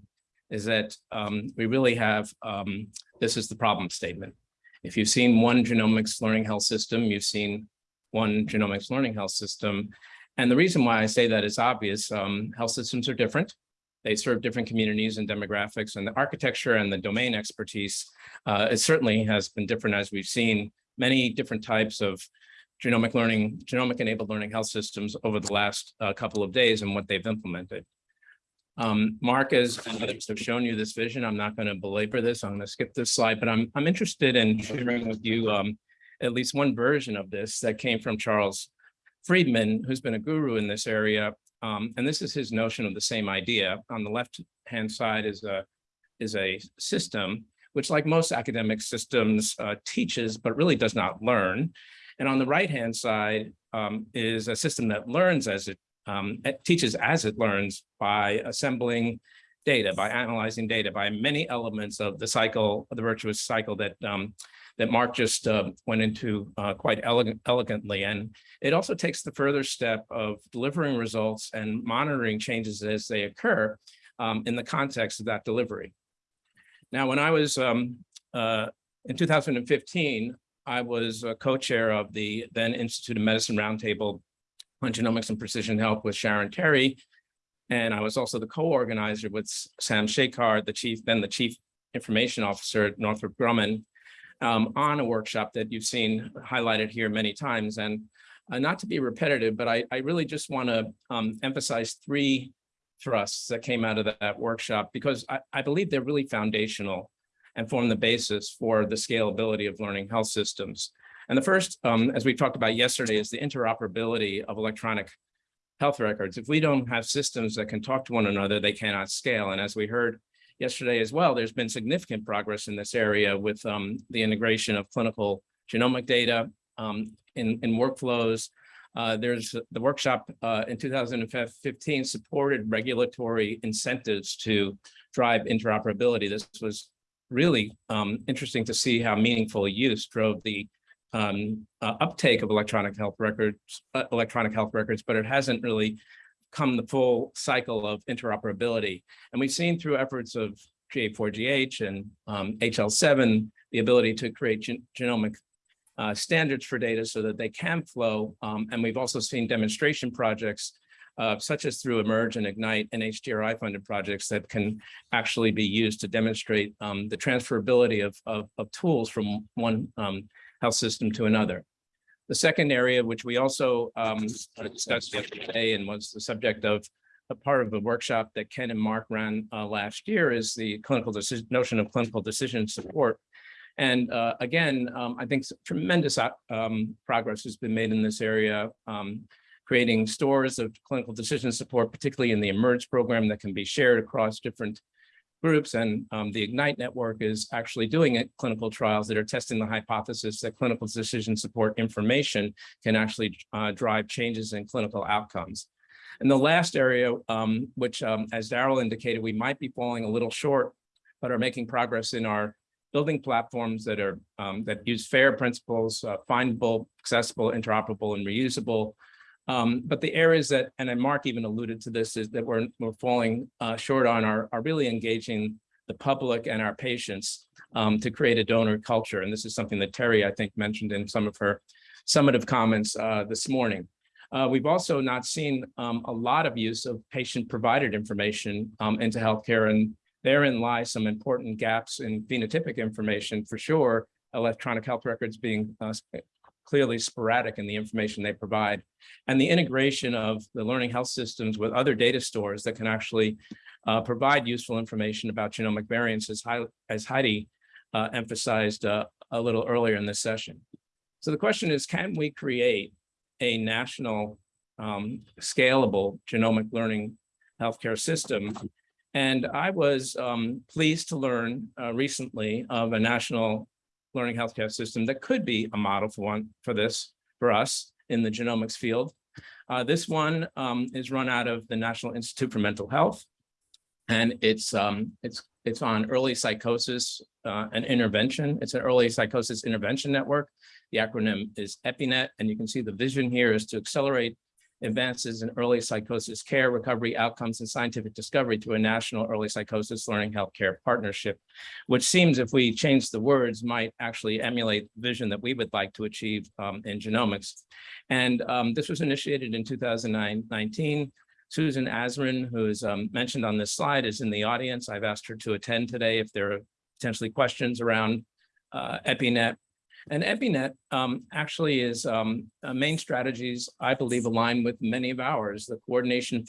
is that um, we really have, um, this is the problem statement. If you've seen one genomics learning health system, you've seen one genomics learning health system. And the reason why I say that is obvious. Um, health systems are different. They serve different communities and demographics and the architecture and the domain expertise. Uh, it certainly has been different as we've seen many different types of genomic learning, genomic enabled learning health systems over the last uh, couple of days and what they've implemented. Um, Mark has have shown you this vision. I'm not going to belabor this. I'm going to skip this slide, but I'm I'm interested in sharing with you um, at least one version of this that came from Charles Friedman, who's been a guru in this area. Um, and this is his notion of the same idea. On the left hand side is a is a system which, like most academic systems, uh, teaches but really does not learn. And on the right hand side um, is a system that learns as it um, it teaches as it learns by assembling data, by analyzing data, by many elements of the cycle, of the virtuous cycle that um, that Mark just uh, went into uh, quite elegant, elegantly. And it also takes the further step of delivering results and monitoring changes as they occur um, in the context of that delivery. Now, when I was um, uh, in 2015, I was a co-chair of the then Institute of Medicine Roundtable on Genomics and Precision Health with Sharon Terry. And I was also the co-organizer with Sam Shekar, the chief, then the chief information officer at Northrop Grumman, um, on a workshop that you've seen highlighted here many times. And uh, not to be repetitive, but I, I really just want to um, emphasize three thrusts that came out of that, that workshop because I, I believe they're really foundational and form the basis for the scalability of learning health systems. And the first, um, as we talked about yesterday, is the interoperability of electronic health records. If we don't have systems that can talk to one another, they cannot scale. And as we heard yesterday as well, there's been significant progress in this area with um, the integration of clinical genomic data um, in, in workflows. Uh, there's the workshop uh, in 2015 supported regulatory incentives to drive interoperability. This was really um, interesting to see how meaningful use drove the um, uh, uptake of electronic health records, uh, electronic health records, but it hasn't really come the full cycle of interoperability. And we've seen through efforts of GA4GH and um, HL7, the ability to create gen genomic uh, standards for data so that they can flow. Um, and we've also seen demonstration projects uh, such as through eMERGE and Ignite and HGRI funded projects that can actually be used to demonstrate um, the transferability of, of, of, tools from one um, health system to another. The second area, which we also um, discussed yesterday and was the subject of a part of the workshop that Ken and Mark ran uh, last year is the clinical decision notion of clinical decision support. And uh, again, um, I think tremendous uh, um, progress has been made in this area, um, creating stores of clinical decision support, particularly in the eMERGE program that can be shared across different groups and um, the Ignite network is actually doing it, clinical trials that are testing the hypothesis that clinical decision support information can actually uh, drive changes in clinical outcomes. And the last area, um, which um, as Daryl indicated, we might be falling a little short, but are making progress in our building platforms that are um, that use FAIR principles, uh, findable, accessible, interoperable, and reusable, um, but the areas that, and Mark even alluded to this, is that we're, we're falling uh, short on are, are really engaging the public and our patients um, to create a donor culture. And this is something that Terry, I think, mentioned in some of her summative comments uh, this morning. Uh, we've also not seen um, a lot of use of patient-provided information um, into healthcare, and therein lie some important gaps in phenotypic information for sure, electronic health records being uh, clearly sporadic in the information they provide. And the integration of the learning health systems with other data stores that can actually uh, provide useful information about genomic variants as, as Heidi uh, emphasized uh, a little earlier in this session. So the question is, can we create a national um, scalable genomic learning healthcare system? And I was um, pleased to learn uh, recently of a national learning healthcare system that could be a model for one for this for us in the genomics field. Uh, this one um, is run out of the National Institute for Mental Health, and it's um, it's it's on early psychosis uh, and intervention. It's an early psychosis intervention network. The acronym is EpiNet, and you can see the vision here is to accelerate advances in early psychosis care, recovery outcomes, and scientific discovery through a national early psychosis learning healthcare partnership, which seems if we change the words might actually emulate the vision that we would like to achieve um, in genomics. And um, this was initiated in 2019. Susan Azrin, who is um, mentioned on this slide, is in the audience. I've asked her to attend today if there are potentially questions around uh, EpiNet. And EpiNet um, actually is um, main strategies, I believe, align with many of ours, the coordination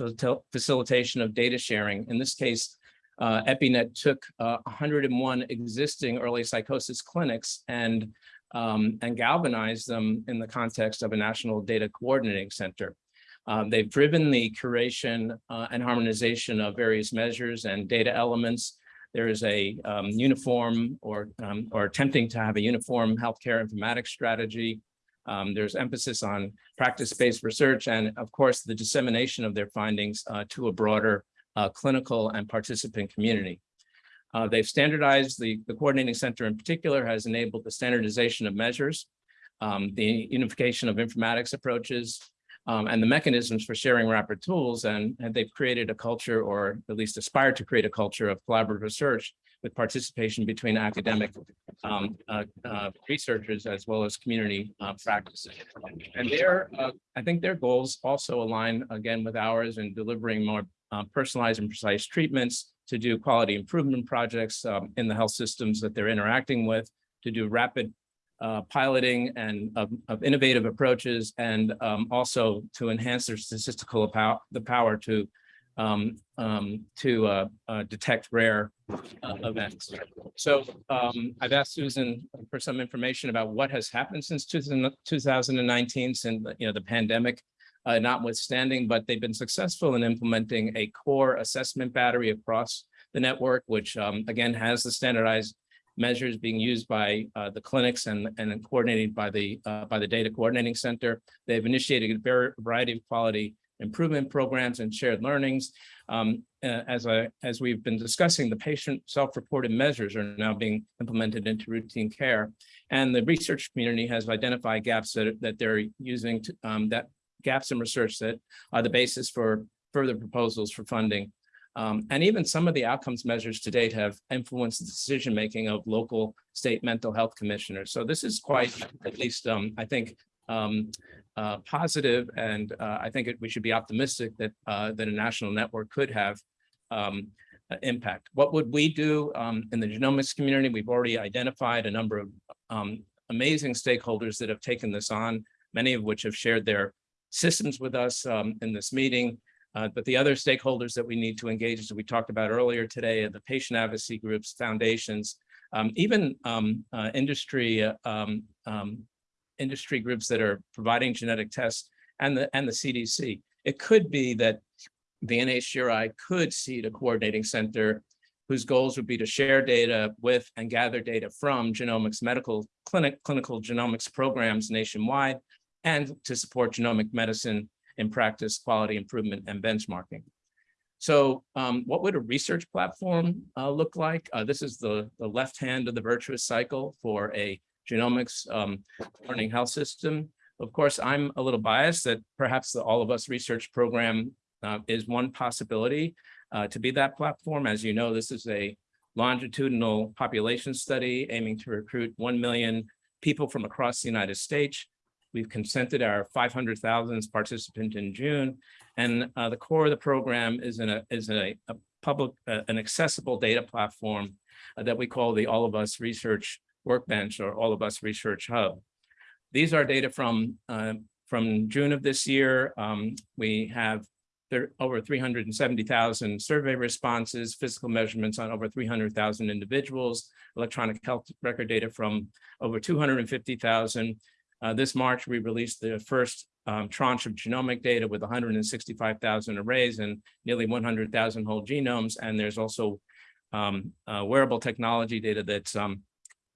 facilitation of data sharing. In this case, uh, EpiNet took uh, 101 existing early psychosis clinics and um, and galvanized them in the context of a national data coordinating center. Um, they've driven the curation uh, and harmonization of various measures and data elements. There is a um, uniform or um, or attempting to have a uniform healthcare informatics strategy. Um, there's emphasis on practice-based research and, of course, the dissemination of their findings uh, to a broader uh, clinical and participant community. Uh, they've standardized the, the coordinating center in particular has enabled the standardization of measures, um, the unification of informatics approaches, um, and the mechanisms for sharing rapid tools. And, and they've created a culture, or at least aspired to create a culture of collaborative research with participation between academic um, uh, uh, researchers as well as community uh, practices. And their, uh, I think their goals also align again with ours in delivering more uh, personalized and precise treatments to do quality improvement projects um, in the health systems that they're interacting with, to do rapid uh, piloting and of, of innovative approaches, and um, also to enhance their statistical power, the power to um, um, to uh, uh, detect rare uh, events. So um, I've asked Susan for some information about what has happened since 2019, since you know the pandemic uh, notwithstanding, but they've been successful in implementing a core assessment battery across the network, which um, again has the standardized measures being used by uh, the clinics and, and coordinated by the uh, by the data coordinating center. They've initiated a variety of quality improvement programs and shared learnings. Um, uh, as I as we've been discussing, the patient self-reported measures are now being implemented into routine care, and the research community has identified gaps that that they're using to, um, that gaps in research that are the basis for further proposals for funding. Um, and even some of the outcomes measures to date have influenced the decision-making of local state mental health commissioners. So this is quite, at least, um, I think, um, uh, positive, and uh, I think it, we should be optimistic that uh, that a national network could have um, impact. What would we do um, in the genomics community? We've already identified a number of um, amazing stakeholders that have taken this on, many of which have shared their systems with us in this meeting. Uh, but the other stakeholders that we need to engage, as we talked about earlier today, are the patient advocacy groups, foundations, um, even um, uh, industry uh, um, um, industry groups that are providing genetic tests and the and the CDC. It could be that the NHGRI could seed a coordinating center whose goals would be to share data with and gather data from genomics medical clinic clinical genomics programs nationwide and to support genomic medicine in practice, quality improvement, and benchmarking. So um, what would a research platform uh, look like? Uh, this is the, the left hand of the virtuous cycle for a genomics um, learning health system. Of course, I'm a little biased that perhaps the All of Us research program uh, is one possibility uh, to be that platform. As you know, this is a longitudinal population study aiming to recruit 1 million people from across the United States. We've consented our 500,000th participant in June, and uh, the core of the program is in a is a, a public uh, an accessible data platform uh, that we call the All of Us Research Workbench or All of Us Research Hub. These are data from uh, from June of this year. Um, we have there over 370,000 survey responses, physical measurements on over 300,000 individuals, electronic health record data from over 250,000. Uh, this March, we released the first um, tranche of genomic data with 165,000 arrays and nearly 100,000 whole genomes. And there's also um, uh, wearable technology data that's um,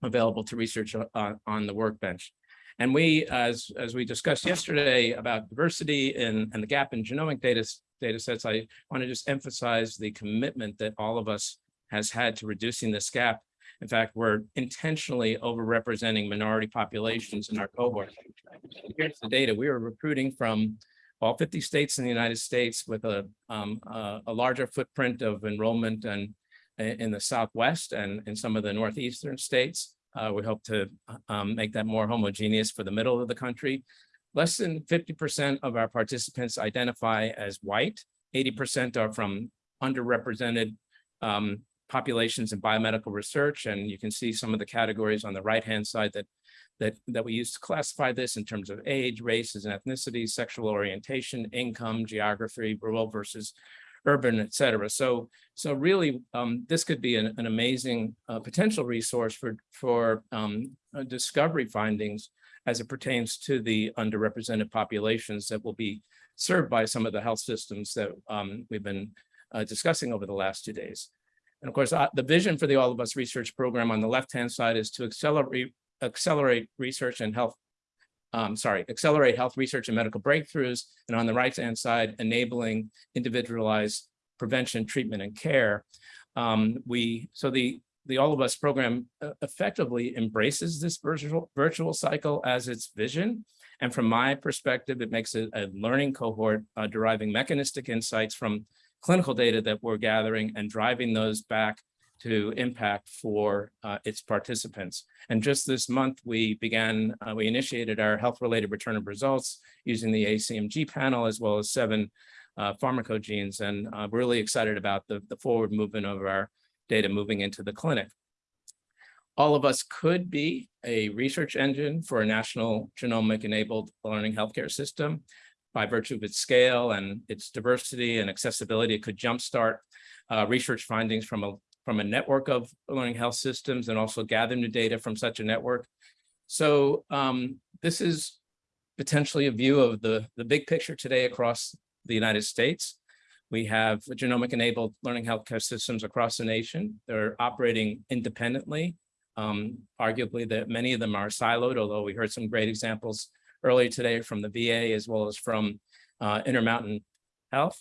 available to research uh, on the workbench. And we, as, as we discussed yesterday about diversity and, and the gap in genomic data, data sets, I want to just emphasize the commitment that all of us has had to reducing this gap in fact, we're intentionally overrepresenting minority populations in our cohort. Here's the data. We were recruiting from all 50 states in the United States with a, um, a, a larger footprint of enrollment and in the Southwest and in some of the Northeastern states. Uh, we hope to um, make that more homogeneous for the middle of the country. Less than 50% of our participants identify as white. 80% are from underrepresented um, populations in biomedical research. And you can see some of the categories on the right-hand side that, that, that we use to classify this in terms of age, races and ethnicities, sexual orientation, income, geography, rural versus urban, et cetera. So, so really, um, this could be an, an amazing uh, potential resource for, for um, uh, discovery findings as it pertains to the underrepresented populations that will be served by some of the health systems that um, we've been uh, discussing over the last two days. And of course, uh, the vision for the All of Us Research Program on the left-hand side is to accelerate, accelerate research and health, um, sorry, accelerate health research and medical breakthroughs. And on the right-hand side, enabling individualized prevention, treatment, and care. Um, we, so the, the All of Us program uh, effectively embraces this virtual, virtual cycle as its vision. And from my perspective, it makes it a learning cohort uh, deriving mechanistic insights from clinical data that we're gathering and driving those back to impact for uh, its participants. And just this month, we began, uh, we initiated our health-related return of results using the ACMG panel as well as seven uh, pharmacogenes. And uh, we're really excited about the, the forward movement of our data moving into the clinic. All of us could be a research engine for a national genomic-enabled learning healthcare system by virtue of its scale and its diversity and accessibility, it could jumpstart uh, research findings from a from a network of learning health systems and also gather new data from such a network. So um, this is potentially a view of the, the big picture today across the United States. We have genomic-enabled learning healthcare systems across the nation. They're operating independently. Um, arguably, that many of them are siloed, although we heard some great examples earlier today from the VA as well as from uh, Intermountain Health.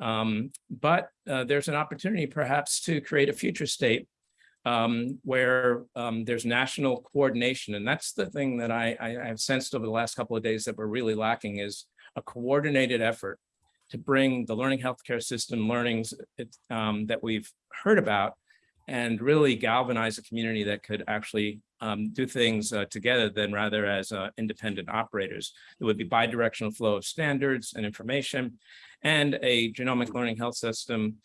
Um, but uh, there's an opportunity perhaps to create a future state um, where um, there's national coordination. And that's the thing that I, I, have sensed over the last couple of days that we're really lacking is a coordinated effort to bring the learning healthcare system learnings um, that we've heard about and really galvanize a community that could actually um, do things uh, together than rather as uh, independent operators. There would be bi-directional flow of standards and information and a genomic learning health system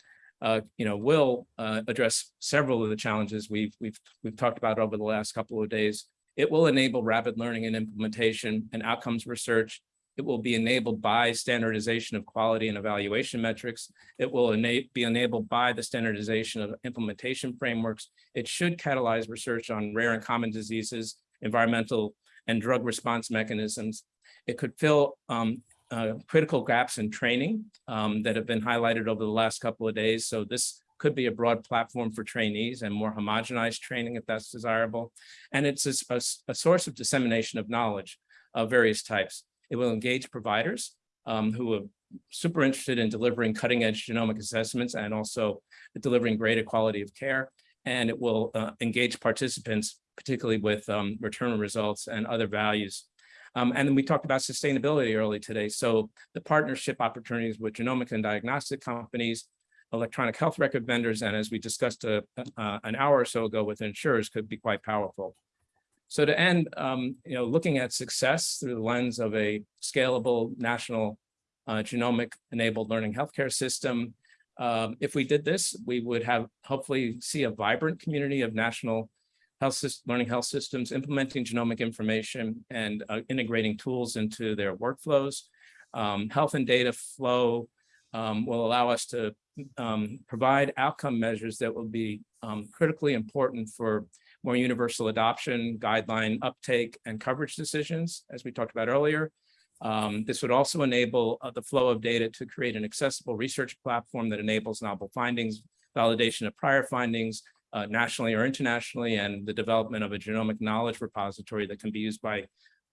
uh, you know, will uh, address several of the challenges we've, we've, we've talked about over the last couple of days. It will enable rapid learning and implementation and outcomes research. It will be enabled by standardization of quality and evaluation metrics. It will be enabled by the standardization of implementation frameworks. It should catalyze research on rare and common diseases, environmental and drug response mechanisms. It could fill um, uh, critical gaps in training um, that have been highlighted over the last couple of days. So this could be a broad platform for trainees and more homogenized training if that's desirable. And it's a, a, a source of dissemination of knowledge of various types. It will engage providers um, who are super interested in delivering cutting edge genomic assessments and also delivering greater quality of care. And it will uh, engage participants, particularly with um, return results and other values um, and then we talked about sustainability early today. So the partnership opportunities with genomic and diagnostic companies, electronic health record vendors, and as we discussed a, uh, uh, an hour or so ago with insurers could be quite powerful. So to end, um, you know, looking at success through the lens of a scalable national uh, genomic enabled learning healthcare system, um, if we did this, we would have hopefully see a vibrant community of national health learning health systems, implementing genomic information and uh, integrating tools into their workflows. Um, health and data flow um, will allow us to um, provide outcome measures that will be um, critically important for more universal adoption, guideline uptake, and coverage decisions, as we talked about earlier. Um, this would also enable uh, the flow of data to create an accessible research platform that enables novel findings, validation of prior findings, uh, nationally or internationally, and the development of a genomic knowledge repository that can be used by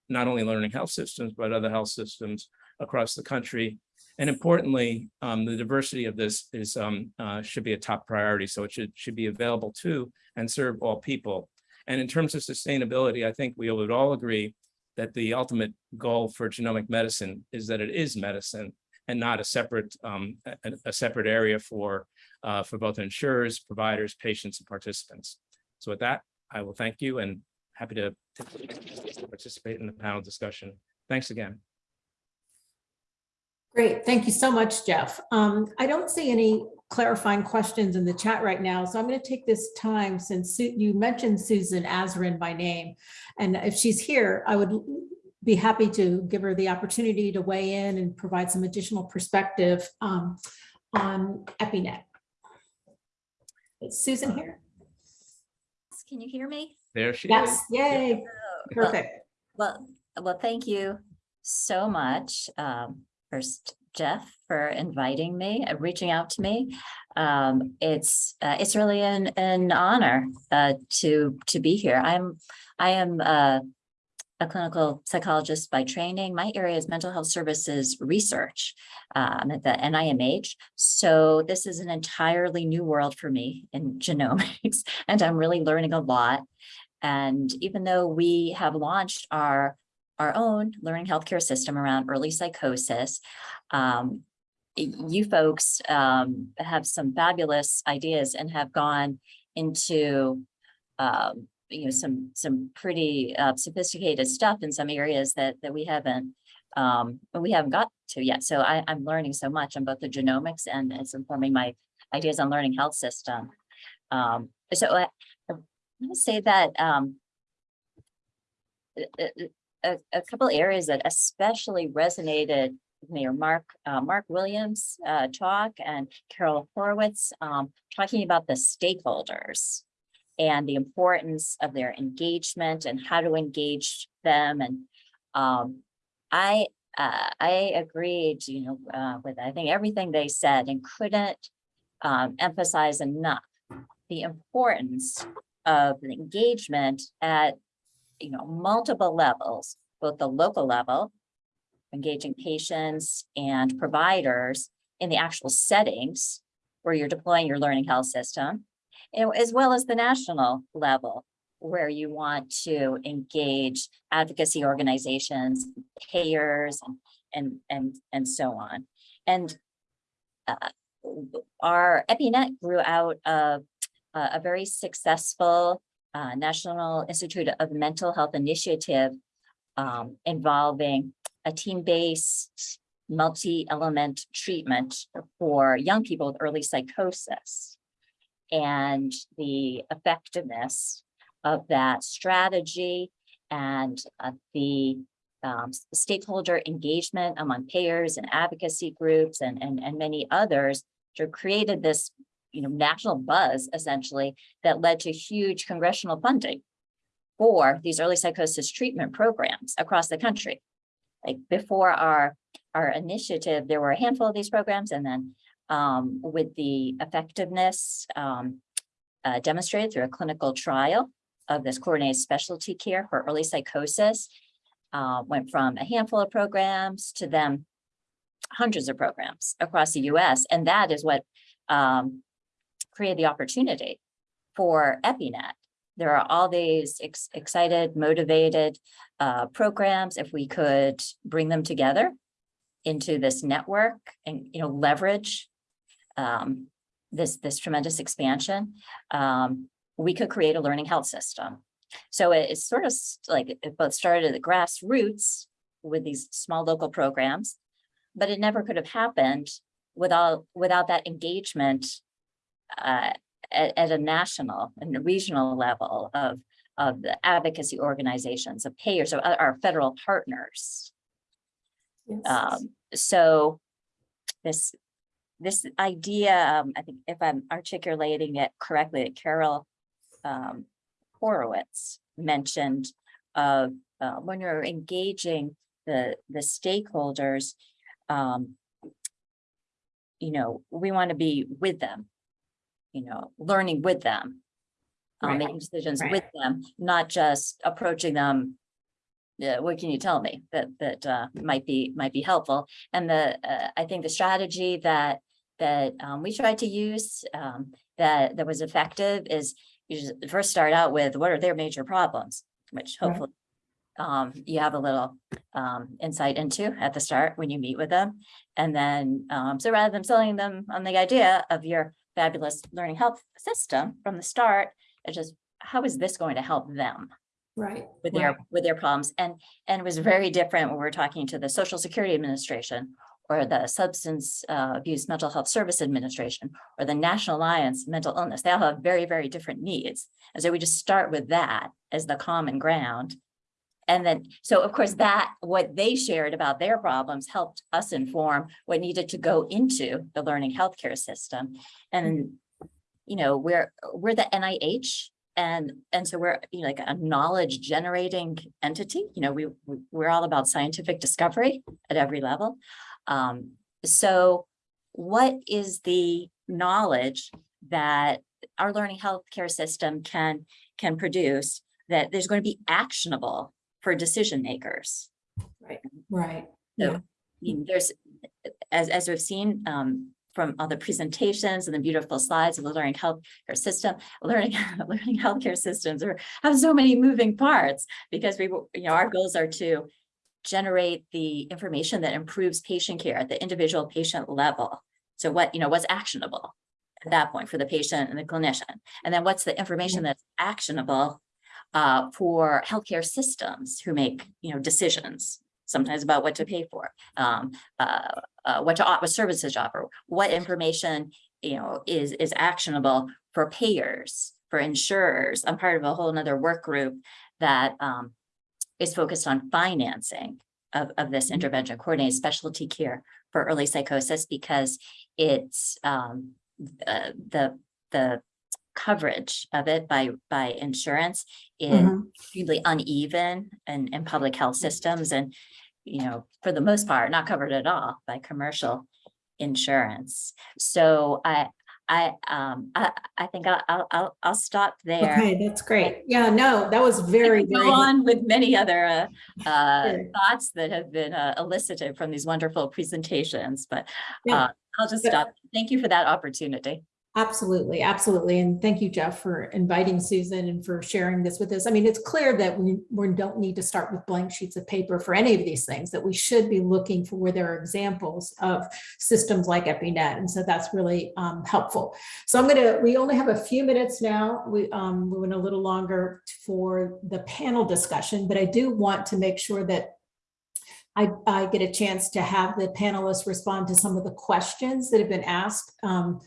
not only learning health systems, but other health systems across the country. And importantly, um, the diversity of this is um, uh, should be a top priority. So it should, should be available to and serve all people. And in terms of sustainability, I think we would all agree that the ultimate goal for genomic medicine is that it is medicine and not a separate, um, a, a separate area for, uh, for both insurers, providers, patients, and participants. So with that, I will thank you and happy to participate in the panel discussion. Thanks again. Great, thank you so much, Jeff. Um, I don't see any clarifying questions in the chat right now, so I'm going to take this time since Su- you mentioned Susan Azrin by name. And if she's here, I would be happy to give her the opportunity to weigh in and provide some additional perspective um, on EpiNet. Is Susan here? Can you hear me? There she is. Yes, yay, Well- perfect. Well, well, thank you so much. Um, first, Jeff, for inviting me, uh, reaching out to me. Um, it's, uh, it's really an, an honor, uh, to, to be here. I'm, I am, uh, a clinical psychologist by training. My area is mental health services research, um, at the NIMH. So this is an entirely new world for me in <laughs> genomics, and I'm really learning a lot. And even though we have launched our, our own learning healthcare system around early psychosis, um, you folks um, have some fabulous ideas and have gone into um, you know, some, some pretty uh, sophisticated stuff in some areas that, that we haven't, um, we haven't got to yet. So I, I'm learning so much on both the genomics and it's informing my ideas on learning health system. Um, so I, I want to say that, um, a, a- couple areas that especially resonated with are Mark, uh, Mark Williams, uh, talk and Carol Horowitz, um, talking about the stakeholders and the importance of their engagement and how to engage them. And, um, I, uh, I agreed, you know, uh, with, I think everything they said and couldn't, um, emphasize enough the importance of engagement at you know, multiple levels, both the local level, engaging patients and providers in the actual settings where you're deploying your learning health system, as well as the national level, where you want to engage advocacy organizations, payers, and and and, and so on. And uh, our EpiNet grew out of uh, a very successful uh, National Institute of Mental Health Initiative um, involving a team-based multi-element treatment for young people with early psychosis. And the effectiveness of that strategy and uh, the um, stakeholder engagement among payers and advocacy groups and, and, and many others to created this, you know, national buzz essentially that led to huge congressional funding for these early psychosis treatment programs across the country. Like before our, our initiative, there were a handful of these programs and then um, with the effectiveness um, uh, demonstrated through a clinical trial of this coordinated specialty care for early psychosis, uh, went from a handful of programs to then hundreds of programs across the US. And that is what um, created the opportunity for EpiNet. There are all these ex- excited, motivated uh, programs. If we could bring them together into this network and, you know, leverage um, this, this tremendous expansion, um, we could create a learning health system. So it- it's sort of like it both started at the grassroots with these small local programs, but it never could have happened without, without that engagement uh, at, at a national and regional level of, of the advocacy organizations, of payers, of our our federal partners. Yes. Um, so this, this idea, um, I think if I'm articulating it correctly, that Carol um, Horowitz mentioned of uh, when you're engaging the, the stakeholders, um, you know, we want to be with them, you know, learning with them, um, Right. making decisions Right. with them, not just approaching them. Yeah, what can you tell me that, that, uh, might be, might be helpful? And the, uh, I think the strategy that, that, um, we tried to use, um, that, that was effective is you just first start out with what are their major problems, which Right. hopefully um, you have a little um, insight into at the start when you meet with them. And then, um, so rather than selling them on the idea of your fabulous learning health system from the start, it's just, how is this going to help them? Right. with right. their, with their problems. And, and it was very different when we were talking to the Social Security Administration or the Substance uh, Abuse Mental Health Service Administration or the National Alliance Mental Illness. They all have very, very different needs. And so we just start with that as the common ground. And then, so of course, that, what they shared about their problems helped us inform what needed to go into the learning healthcare system. And, you know, we're, we're the NIH and, and so we're, you know, like a knowledge generating entity, you know, we, we- we're all about scientific discovery at every level. Um, so what is the knowledge that our learning healthcare system can, can produce that there's going to be actionable for decision makers? Right. So, Yeah. I mean, there's, as, as we've seen, um, from all the presentations and the beautiful slides of the learning healthcare system, learning, <laughs> learning healthcare systems are, have so many moving parts because we, you know, our goals are to generate the information that improves patient care at the individual patient level. So what, you know, what's actionable at that point for the patient and the clinician? And then what's the information that's actionable uh, for healthcare systems who make, you know, decisions sometimes about what to pay for, um, uh, uh, what to, what services to offer, what information, you know, is, is actionable for payers, for insurers. I'm part of a whole nother work group that, um, is focused on financing of, of this Mhm. intervention, coordinated specialty care for early psychosis because it's, um, uh, the, the coverage of it by, by insurance is Mhm. extremely uneven in, in public health systems and, you know, for the most part, not covered at all by commercial insurance. So I, I, um, I, I think I'll, I'll, I'll, stop there. Okay, that's great. Yeah, no, that was very. Go on with many other, uh, uh, Sure. thoughts that have been uh, elicited from these wonderful presentations, but, Yeah. uh, I'll just But- stop. Thank you for that opportunity. Absolutely, absolutely. And thank you, Jeff, for inviting Susan and for sharing this with us. I mean, it's clear that we, we don't need to start with blank sheets of paper for any of these things, that we should be looking for where there are examples of systems like EpiNet. And so that's really um, helpful. So I'm gonna, we only have a few minutes now. We, um, we went a little longer for the panel discussion, but I do want to make sure that I, I get a chance to have the panelists respond to some of the questions that have been asked um,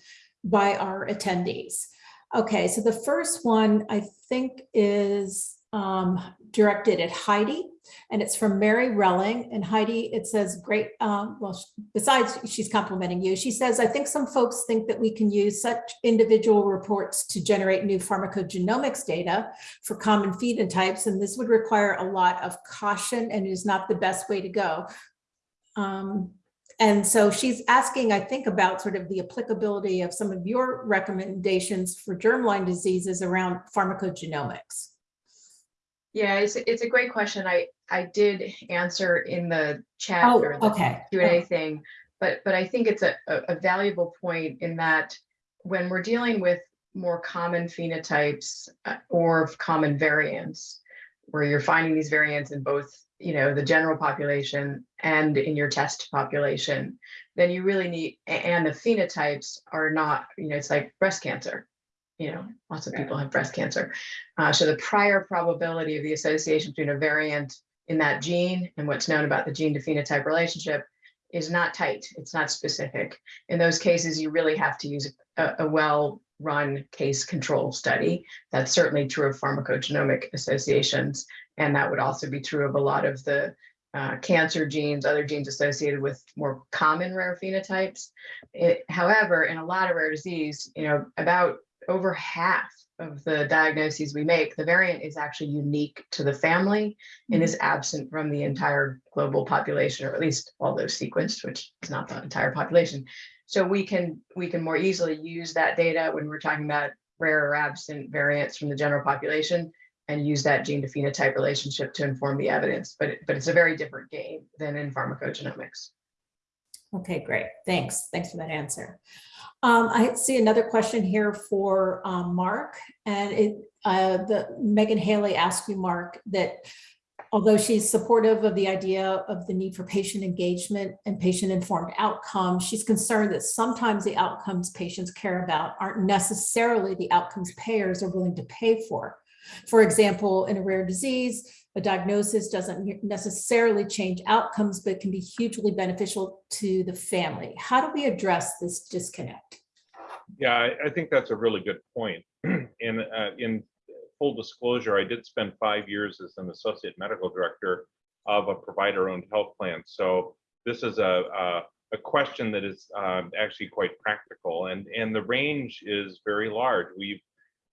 by our attendees. Okay, so the first one I think is um, directed at Heidi, and it's from Mary Relling. And Heidi, it says, great, um, well, besides she's complimenting you, she says, I think some folks think that we can use such individual reports to generate new pharmacogenomics data for common phenotypes, and this would require a lot of caution and is not the best way to go. Um, and so she's asking, I think, about sort of the applicability of some of your recommendations for germline diseases around pharmacogenomics. Yeah, it's, it's a great question. I, I did answer in the chat Oh, or the okay. Q and A thing, but, but I think it's a, a a valuable point in that when we're dealing with more common phenotypes uh, or common variants, where you're finding these variants in both, you know, the general population and in your test population, then you really need, and the phenotypes are not, you know, it's like breast cancer. You know, lots of people have breast cancer. Uh, so the prior probability of the association between a variant in that gene and what's known about the gene to phenotype relationship is not tight. It's not specific. In those cases, you really have to use a, a well-run case control study. That's certainly true of pharmacogenomic associations. And that would also be true of a lot of the uh, cancer genes, other genes associated with more common rare phenotypes. It, however, in a lot of rare disease, you know, about over half of the diagnoses we make, the variant is actually unique to the family and is absent from the entire global population, or at least all those sequenced, which is not the entire population. So we can we can more easily use that data when we're talking about rare or absent variants from the general population and use that gene to phenotype relationship to inform the evidence. But but it's a very different game than in pharmacogenomics. Okay, great. Thanks. Thanks for that answer. Um, I see another question here for um, Mark, and it, uh, the Megan Haley asked you, Mark, that Although she's supportive of the idea of the need for patient engagement and patient-informed outcomes, she's concerned that sometimes the outcomes patients care about aren't necessarily the outcomes payers are willing to pay for. For example, in a rare disease, a diagnosis doesn't necessarily change outcomes, but can be hugely beneficial to the family. How do we address this disconnect? Yeah, I, think that's a really good point. <clears throat> And uh, in full disclosure, I did spend five years as an associate medical director of a provider-owned health plan. So this is a, a, a question that is um, actually quite practical and, and the range is very large. We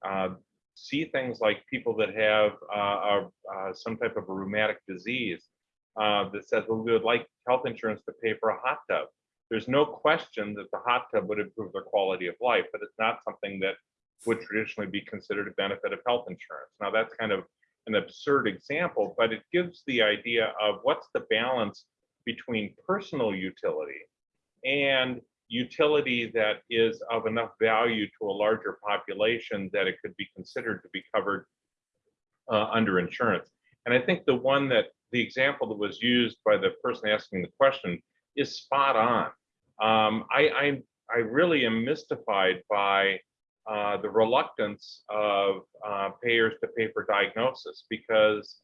uh, see things like people that have uh, uh, some type of a rheumatic disease uh, that says, well, we would like health insurance to pay for a hot tub. There's no question that the hot tub would improve their quality of life, but it's not something that would traditionally be considered a benefit of health insurance. Now that's kind of an absurd example, but it gives the idea of what's the balance between personal utility and utility that is of enough value to a larger population that it could be considered to be covered uh, under insurance. And I think the one that the example that was used by the person asking the question is spot on. Um, I, I, I really am mystified by uh, the reluctance of uh, payers to pay for diagnosis because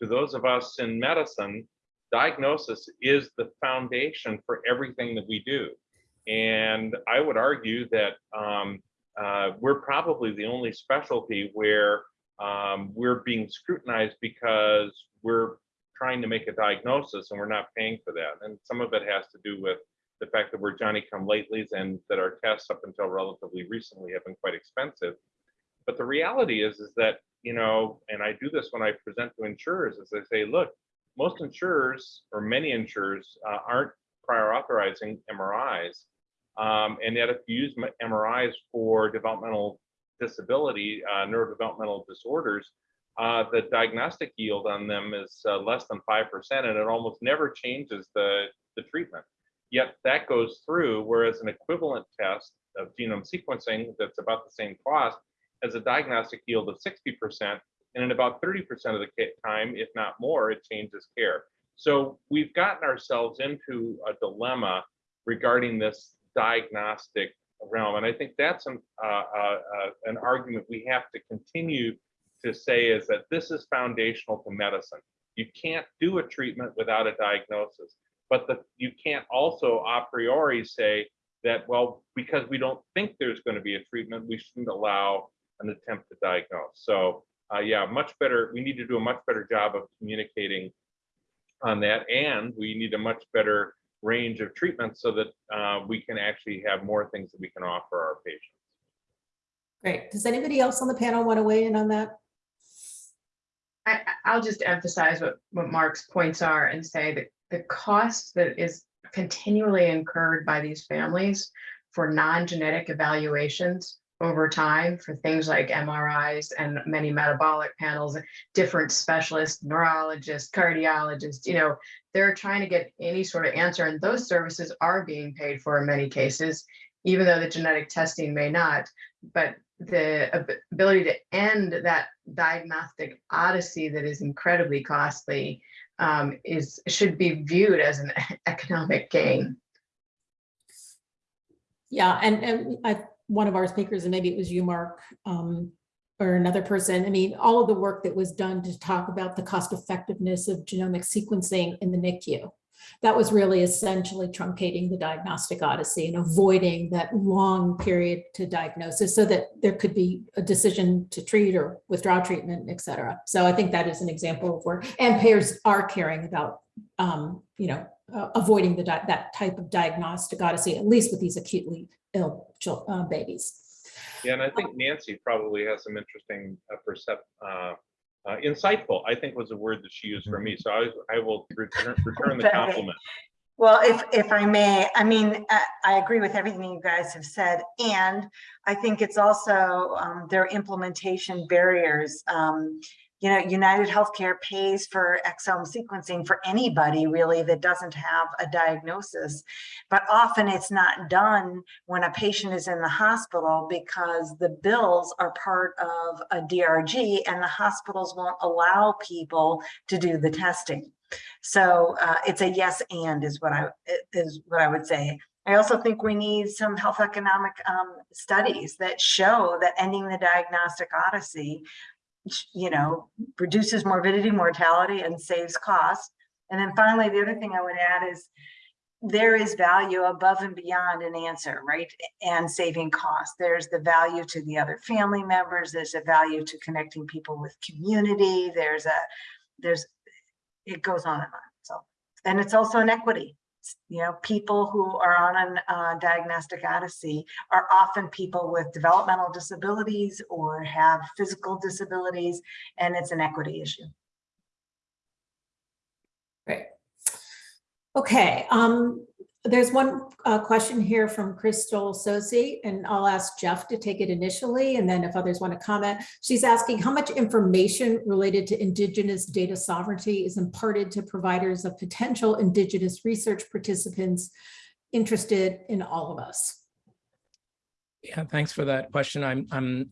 to those of us in medicine, diagnosis is the foundation for everything that we do. And I would argue that um, uh, we're probably the only specialty where um, we're being scrutinized because we're trying to make a diagnosis and we're not paying for that. And some of it has to do with the fact that we're Johnny come latelys and that our tests up until relatively recently have been quite expensive. But the reality is, is that, you know, and I do this when I present to insurers, is I say, look, most insurers or many insurers uh, aren't prior authorizing MRIs. Um, and yet if you use MRIs for developmental disability, uh, neurodevelopmental disorders, uh, the diagnostic yield on them is uh, less than 5% and it almost never changes the, the treatment. Yet that goes through, whereas an equivalent test of genome sequencing that's about the same cost has a diagnostic yield of 60%, and in about 30% of the time, if not more, it changes care. So we've gotten ourselves into a dilemma regarding this diagnostic realm, and I think that's an, uh, uh, uh, an argument we have to continue to say is that this is foundational to medicine. You can't do a treatment without a diagnosis but the, you can't also a priori say that, well, because we don't think there's going to be a treatment, we shouldn't allow an attempt to diagnose. So uh, yeah, much better, we need to do a much better job of communicating on that. And we need a much better range of treatments so that uh, we can actually have more things that we can offer our patients. Great. Does anybody else on the panel want to weigh in on that? I, I'll just emphasize what, what Mark's points are and say that the cost that is continually incurred by these families for non-genetic evaluations over time for things like MRIs and many metabolic panels, different specialists, neurologists, cardiologists, you know, they're trying to get any sort of answer and those services are being paid for in many cases, even though the genetic testing may not. But the ability to end that diagnostic odyssey that is incredibly costly um, is should be viewed as an <laughs> economic gain. Yeah, and, and I, one of our speakers, and maybe it was you, Mark, um, or another person, I mean, all of the work that was done to talk about the cost effectiveness of genomic sequencing in the NICU that was really essentially truncating the diagnostic odyssey and avoiding that long period to diagnosis so that there could be a decision to treat or withdraw treatment, et cetera. So I think that is an example of where, and payers are caring about, um, you know, uh, avoiding the that type of diagnostic odyssey, at least with these acutely ill uh, babies. Yeah, and I think Nancy probably has some interesting uh, percept, uh, uh, insightful, I think was a word that she used for me. So I, I will return, <laughs> return the compliment. Well, if, if I may, I mean, I, I agree with everything you guys have said. And I think it's also um, their implementation barriers. Um, you know, United Healthcare pays for exome sequencing for anybody really that doesn't have a diagnosis. But often it's not done when a patient is in the hospital because the bills are part of a DRG and the hospitals won't allow people to do the testing. So uh, it's a yes and is what I is what I would say. I also think we need some health economic um, studies that show that ending the diagnostic odyssey, you know, reduces morbidity, mortality, and saves costs. And then finally, the other thing I would add is there is value above and beyond an answer, right? And saving costs. There's the value to the other family members. There's a value to connecting people with community. There's a, there's, it goes on and on. So, and it's also an equity. You know, people who are on a uh, diagnostic odyssey are often people with developmental disabilities or have physical disabilities, and it's an equity issue. Great. Okay, um, there's one uh, question here from Crystal Sosi, and I'll ask Jeff to take it initially, and then if others want to comment. She's asking how much information related to Indigenous data sovereignty is imparted to providers of potential Indigenous research participants interested in all of us. Yeah, thanks for that question. I'm, I'm,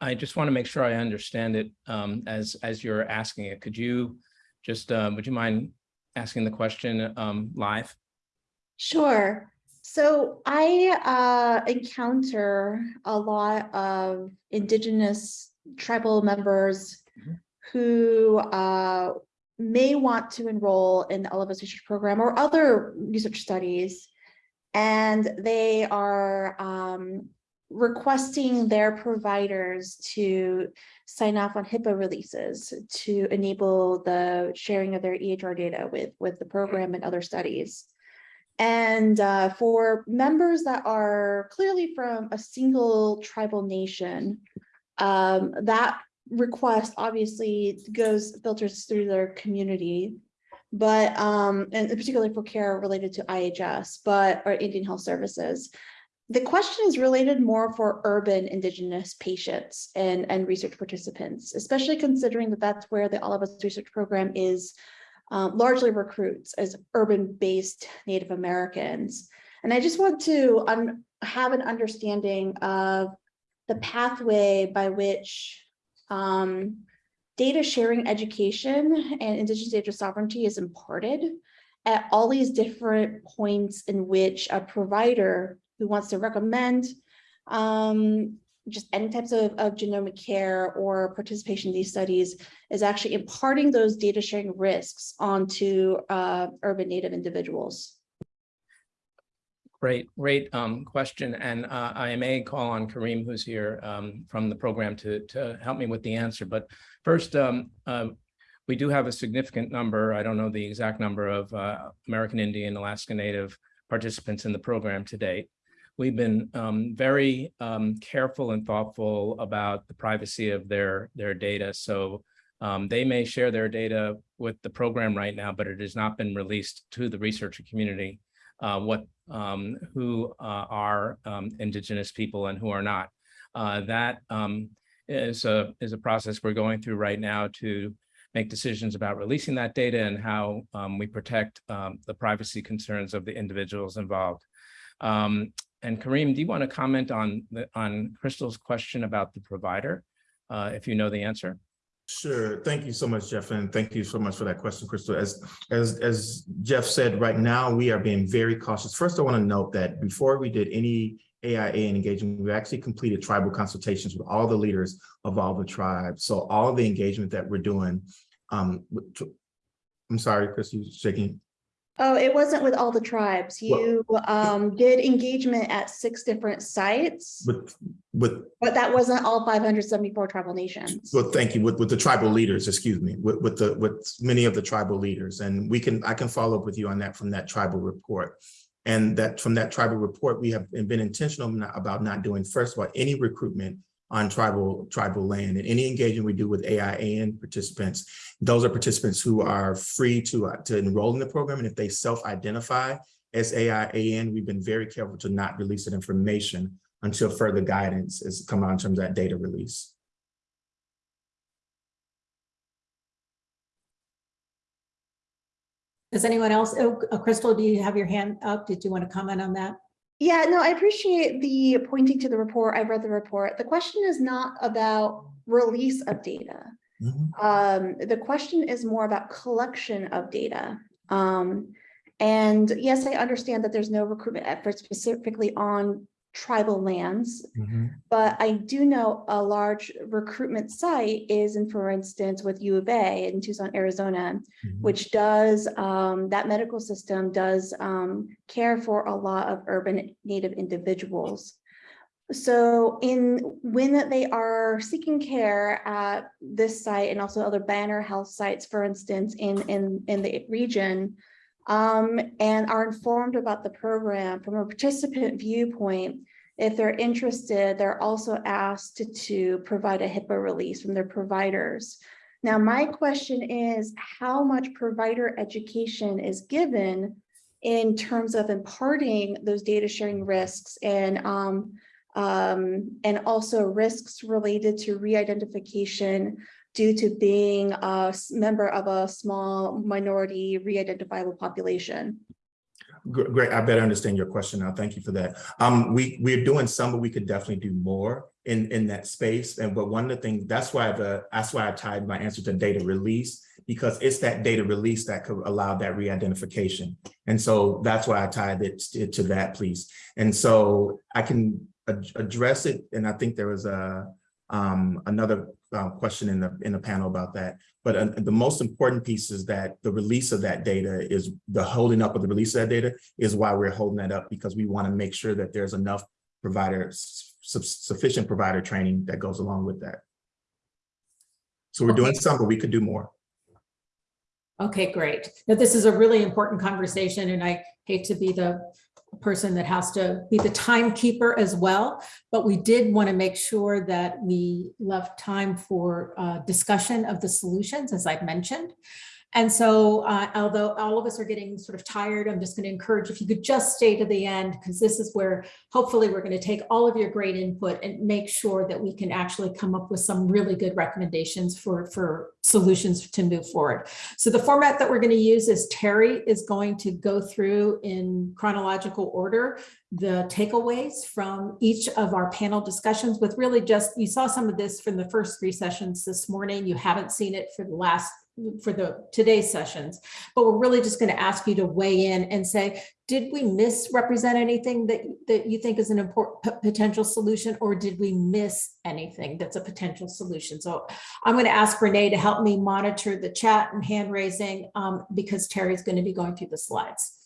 I just want to make sure I understand it um, as, as you're asking it. Could you just, uh, would you mind asking the question um, live? Sure. So I uh, encounter a lot of indigenous tribal members Mhm. who uh, may want to enroll in the All of Us Research Program or other research studies. And they are um, requesting their providers to sign off on HIPAA releases to enable the sharing of their EHR data with, with the program and other studies. And uh, for members that are clearly from a single tribal nation, um, that request obviously goes filters through their community. But um, and particularly for care related to IHS, but or Indian Health Services. The question is related more for urban indigenous patients and, and research participants, especially considering that that's where the All of Us research program is um, largely recruits as urban-based Native Americans. And I just want to have an understanding of the pathway by which um, data sharing education and indigenous data sovereignty is imparted at all these different points in which a provider who wants to recommend um, just any types of, of genomic care or participation in these studies is actually imparting those data sharing risks onto uh, urban native individuals. Great, great um, question. And uh, I may call on Karriem, who's here um, from the program to, to help me with the answer. But first, um, uh, we do have a significant number, I don't know the exact number of uh, American Indian, Alaska Native participants in the program to date. We've been um, very um, careful and thoughtful about the privacy of their, their data. So um, they may share their data with the program right now, but it has not been released to the researcher community uh, what um, who uh, are um, indigenous people and who are not. Uh, that um, is a is a process we're going through right now to make decisions about releasing that data and how um, we protect um, the privacy concerns of the individuals involved. Um, and Karriem, do you want to comment on the on Crystal's question about the provider, uh, if you know the answer? Sure. Thank you so much, Jeff, and thank you so much for that question, Crystal. As as as Jeff said, right now we are being very cautious. First, I want to note that before we did any AIA engagement, we actually completed tribal consultations with all the leaders of all the tribes. So all the engagement that we're doing, um, I'm sorry, you shaking. Oh, it wasn't with all the tribes. You um, did engagement at six different sites, With with but that wasn't all 574 tribal nations. Well, thank you. With, with the tribal leaders, excuse me, with, with the, with many of the tribal leaders. And we can, I can follow up with you on that from that tribal report. And that from that tribal report, we have been intentional not- about not doing, first of all, any recruitment on tribal tribal land and any engagement we do with AIAN participants, those are participants who are free to, uh, to enroll in the program. And if they self-identify as AIAN, we've been very careful to not release that information until further guidance has come out in terms of that data release. Does anyone else, oh, uh, Crystal, do you have your hand up? Did you want to comment on that? Yeah, no, I appreciate the pointing to the report. I've read the report. The question is not about release of data. Mhm. Um, the question is more about collection of data. Um, and yes, I understand that there's no recruitment effort specifically on tribal lands, Mhm. but I do know a large recruitment site is in, for instance, with U of A in Tucson, Arizona, Mhm. which does, um, that medical system does, um, care for a lot of urban native individuals. So in, when they are seeking care at this site and also other banner health sites, for instance, in, in, in the region, um, and are informed about the program from a participant viewpoint, if they're interested, they're also asked to, to provide a HIPAA release from their providers. Now, my question is, how much provider education is given in terms of imparting those data sharing risks and um, um, and also risks related to re-identification due to being a member of a small minority re-identifiable population. Great, I better understand your question now. Thank you for that. Um, we, we're doing some, but we could definitely do more in, in that space. And but one of the things, that's why the, that's why I tied my answer to data release, because it's that data release that could allow that re-identification. And so that's why I tied it to that, please. And so I can ad- address it, and I think there was a, um, another uh, question in the, in the panel about that. But uh, the most important piece is that the release of that data is the holding up of the release of that data is why we're holding that up because we want to make sure that there's enough providers, sufficient provider training that goes along with that. So we're doing some, but we could do more. Okay, great. Now, this is a really important conversation and I hate to be the person that has to be the timekeeper as well, but we did want to make sure that we left time for uh, discussion of the solutions, as I've mentioned. And so uh, although all of us are getting sort of tired, I'm just going to encourage if you could just stay to the end, because this is where hopefully we're going to take all of your great input and make sure that we can actually come up with some really good recommendations for, for solutions to move forward. So the format that we're going to use is Terry is going to go through in chronological order the takeaways from each of our panel discussions with really just, you saw some of this from the first three sessions this morning. You haven't seen it for the last for the today's sessions, but we're really just going to ask you to weigh in and say, did we misrepresent anything that, that you think is an important potential solution or did we miss anything that's a potential solution? So I'm going to ask Renee to help me monitor the chat and hand raising um, because Terry's going to be going through the slides.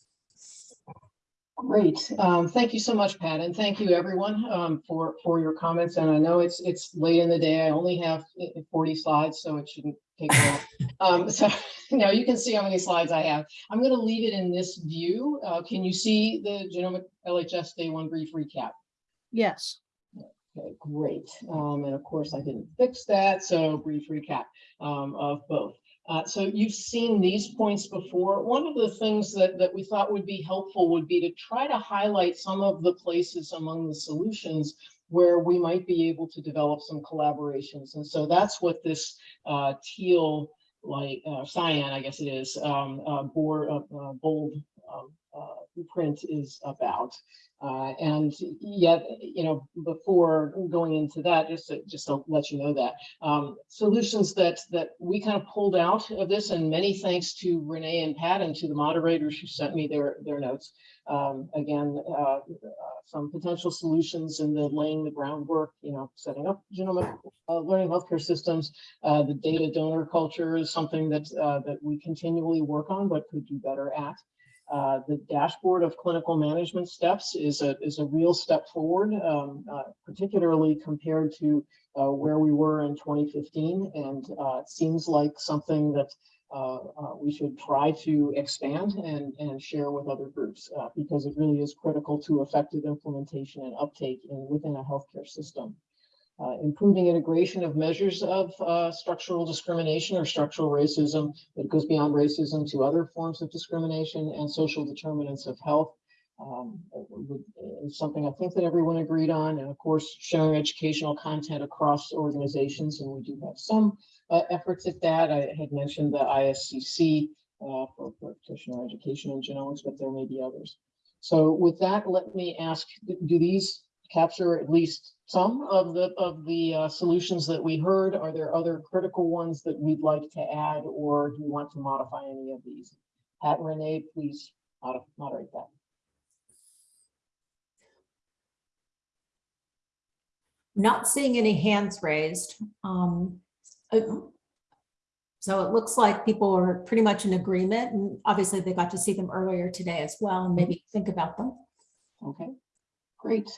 Great. Um, thank you so much, Pat, and thank you everyone um, for for your comments. And I know it's it's late in the day. I only have eh, 40 slides, so it shouldn't take long. <laughs> um, so <laughs> now you can see how many slides I have. I'm going to leave it in this view. Uh, can you see the Genomic LHS Day One brief recap? Yes. Okay, great. Um, and of course, I didn't fix that, so brief recap um, of both. Uh, so you've seen these points before. One of the things that, that we thought would be helpful would be to try to highlight some of the places among the solutions where we might be able to develop some collaborations. And so that's what this uh, teal like uh, cyan, I guess it is, um, uh, uh, uh, bold um, print is about. Uh, and yet, you know, before going into that, just to, just to let you know that um, solutions that that we kind of pulled out of this, and many thanks to Renee and Pat and to the moderators who sent me their their notes. Um, again, uh, uh, some potential solutions in the laying the groundwork, you know, setting up genomic uh, learning healthcare systems. Uh, the data donor culture is something that uh, that we continually work on, but could do better at. Uh, the dashboard of clinical management steps is a is a real step forward, um, uh, particularly compared to uh, where we were in 2015, and uh, it seems like something that uh, uh, we should try to expand and and share with other groups because it really is critical to effective implementation and uptake in within a healthcare system. Uh, improving integration of measures of uh, structural discrimination or structural racism that goes beyond racism to other forms of discrimination and social determinants of health um, is something I think that everyone agreed on. And of course, sharing educational content across organizations. And we do have some uh, efforts at that. I had mentioned the ISCC uh, for practitioner education in genomics, but there may be others. So with that, let me ask, do these capture at least some of the, of the uh, solutions that we heard? Are there other critical ones that we'd like to add, or do you want to modify any of these? Pat Renee, please moderate that. Not seeing any hands raised. Um, So it looks like people are pretty much in agreement and obviously they got to see them earlier today as well and maybe think about them. Okay, great.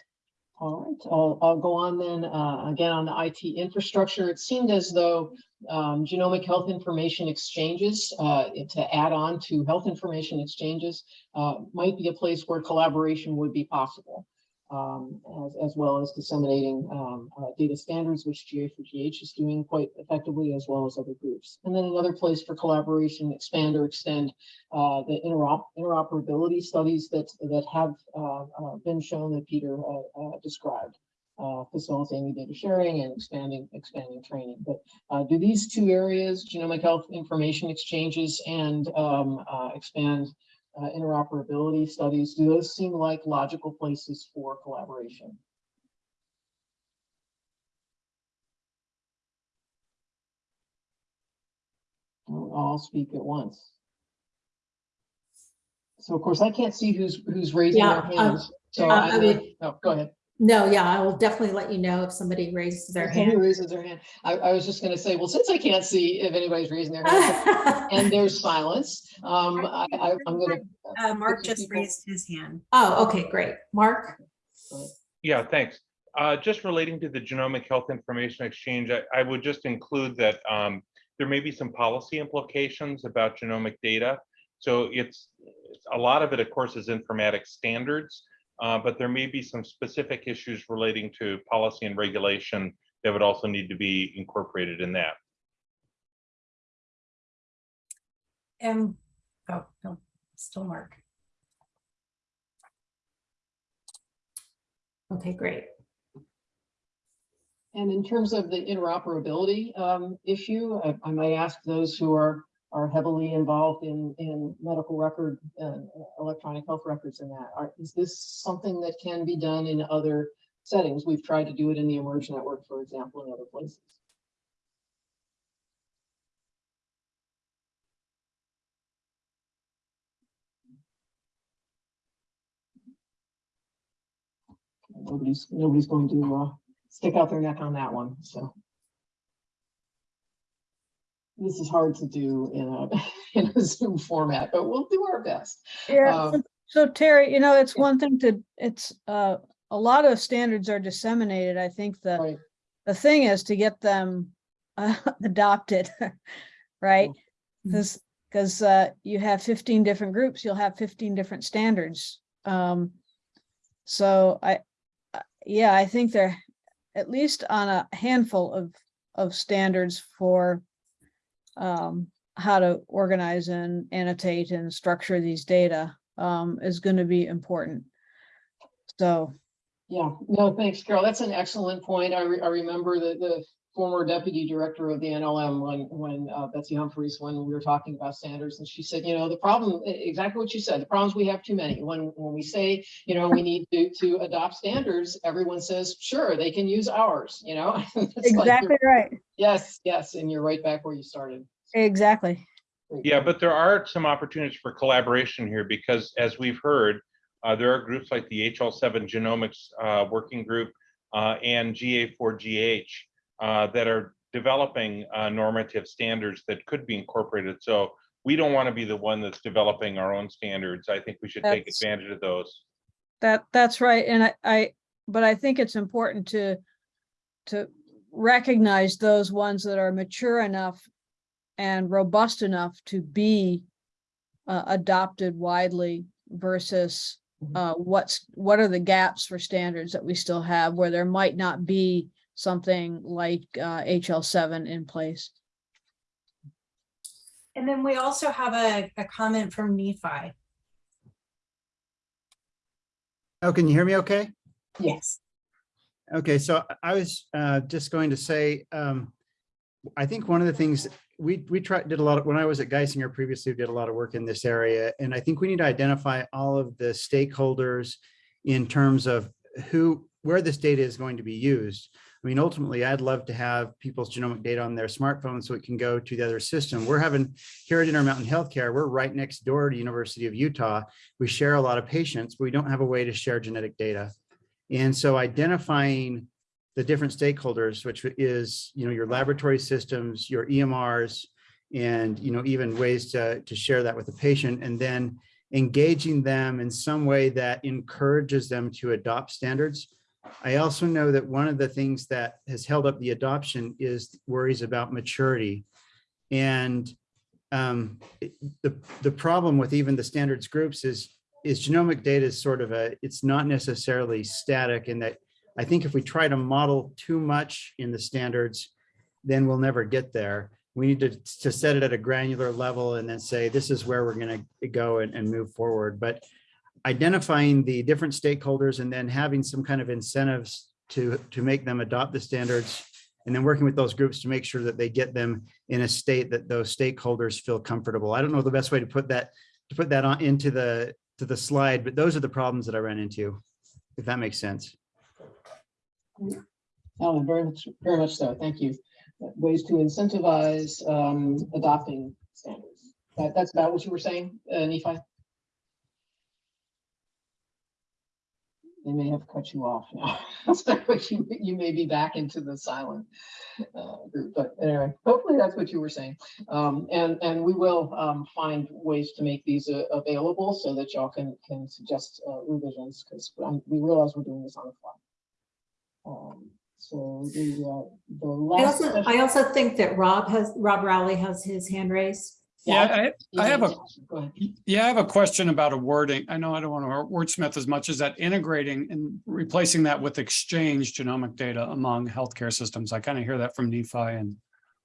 All right, I'll, I'll go on then, uh, again, on the IT infrastructure. It seemed as though um, genomic health information exchanges, uh, to add on to health information exchanges, uh, might be a place where collaboration would be possible. Um, as, as well as disseminating, um, uh, data standards, which GA4GH is doing quite effectively, as well as other groups. And then another place for collaboration, expand or extend uh, the interop interoperability studies that that have uh, uh, been shown that Peter uh, uh, described, facilitating data sharing and expanding expanding training. But do these two areas, genomic health information exchanges and um, expand uh, interoperability studies, do those seem like logical places for collaboration? Don't all speak at once. So of course, I can't see who's, who's raising their Yeah, um, hands. So uh, I, I mean- oh, go ahead. No, yeah, I will definitely let you know if somebody raises their If somebody hand. Raises their hand. I, I was just gonna say, well, since I can't see if anybody's raising their hand <laughs> and there's silence, um, I, I, I'm gonna. Uh, Mark just people- raised his hand. Oh, okay, great. Mark? Yeah, thanks. Uh, just relating to the genomic health information exchange, I, I would just include that um, there may be some policy implications about genomic data. So it's, it's- a lot of it, of course, is informatics standards, uh, but there may be some specific issues relating to policy and regulation that would also need to be incorporated in that. And, oh, no, still Mark. Okay, great. And in terms of the interoperability um, issue, I, I might ask those who are, are heavily involved in, in medical record, uh, electronic health records and that, are, is this something that can be done in other settings? We've tried to do it in the eMERGE Network, for example, in other places. Nobody's, nobody's going to uh, stick out their neck on that one, so. This is hard to do in a, <laughs> in a Zoom format, but we'll do our best. Yeah, Um, so- so Terry, you know, it's one thing to, it's, uh, a lot of standards are disseminated. I think the, Right. the thing is to get them <laughs> uh, adopted, <laughs> right? Because, because, uh, you have fifteen different groups, you'll have fifteen different standards. Um, so I, uh, yeah, I think they're at least on a handful of, of standards for um, how to organize and annotate and structure these data um, is going to be important. So, Yeah, no, thanks, Carol. That's an excellent point. I, re- I remember the, the former deputy director of the NLM when, when uh, Betsy Humphries, when we were talking about standards, and she said, you know, the problem, exactly what you said, the problem is we have too many. When, when we say, you know, we need to, to adopt standards, everyone says, sure, they can use ours, you know? <laughs> It's like exactly right. Yes, yes, and you're right back where you started. Exactly. Yeah, but there are some opportunities for collaboration here because as we've heard, uh, there are groups like the HL7 Genomics uh, Working Group uh, and GA4GH uh, that are developing uh, normative standards that could be incorporated. So we don't want to be the one that's developing our own standards. I think we should take That's- advantage of those. That, that's right. And I, I, but I think it's important to, to recognize those ones that are mature enough and robust enough to be uh, adopted widely versus Mhm. uh, what's, what are the gaps for standards that we still have where there might not be something like uh, HL seven in place. And then we also have a, a comment from Nephi. Oh, can you hear me okay? Yes. Okay, so I was uh, just going to say, um, I think one of the things we, we tried, did a lot of, when I was at Geisinger previously, we did a lot of work in this area. And I think we need to identify all of the stakeholders in terms of who, where this data is going to be used. I mean, ultimately, I'd love to have people's genomic data on their smartphone so it can go to the other system. We're having here at Intermountain Healthcare, we're right next door to University of Utah. We share a lot of patients, but we don't have a way to share genetic data. And so identifying the different stakeholders, which is, you know, your laboratory systems, your EMRs, and, you know, even ways to, to share that with the patient, and then engaging them in some way that encourages them to adopt standards. I also know that one of the things that has held up the adoption is worries about maturity. And um, the, the problem with even the standards groups is, is genomic data is sort of a, it's not necessarily static in that I think if we try to model too much in the standards, then we'll never get there. We need to, to set it at a granular level and then say, this is where we're going to go and, and move forward. But identifying the different stakeholders and then having some kind of incentives to, to make them adopt the standards and then working with those groups to make sure that they get them in a state that those stakeholders feel comfortable. I don't know the best way to put that, to put that on into the, to the slide, but those are the problems that I ran into, if that makes sense. Alan, very much, very much so. Thank you. Ways to incentivize um, adopting standards. That, that's about what you were saying, uh, Nephi? They may have cut you off now. <laughs> So you, you may be back into the silent uh, group, but anyway, hopefully that's what you were saying. Um, and, and we will um, find ways to make these uh, available so that y'all can, can suggest uh, revisions because we realize we're doing this on the fly. Um, so the, uh, the I last. also, I also think that Rob has, Rob Rowley has his hand raised. Yeah, I, I have a, yeah, I have a question about a wording. I know I don't want to wordsmith as much as that integrating and replacing that with exchange genomic data among healthcare systems. I kind of hear that from Nephi and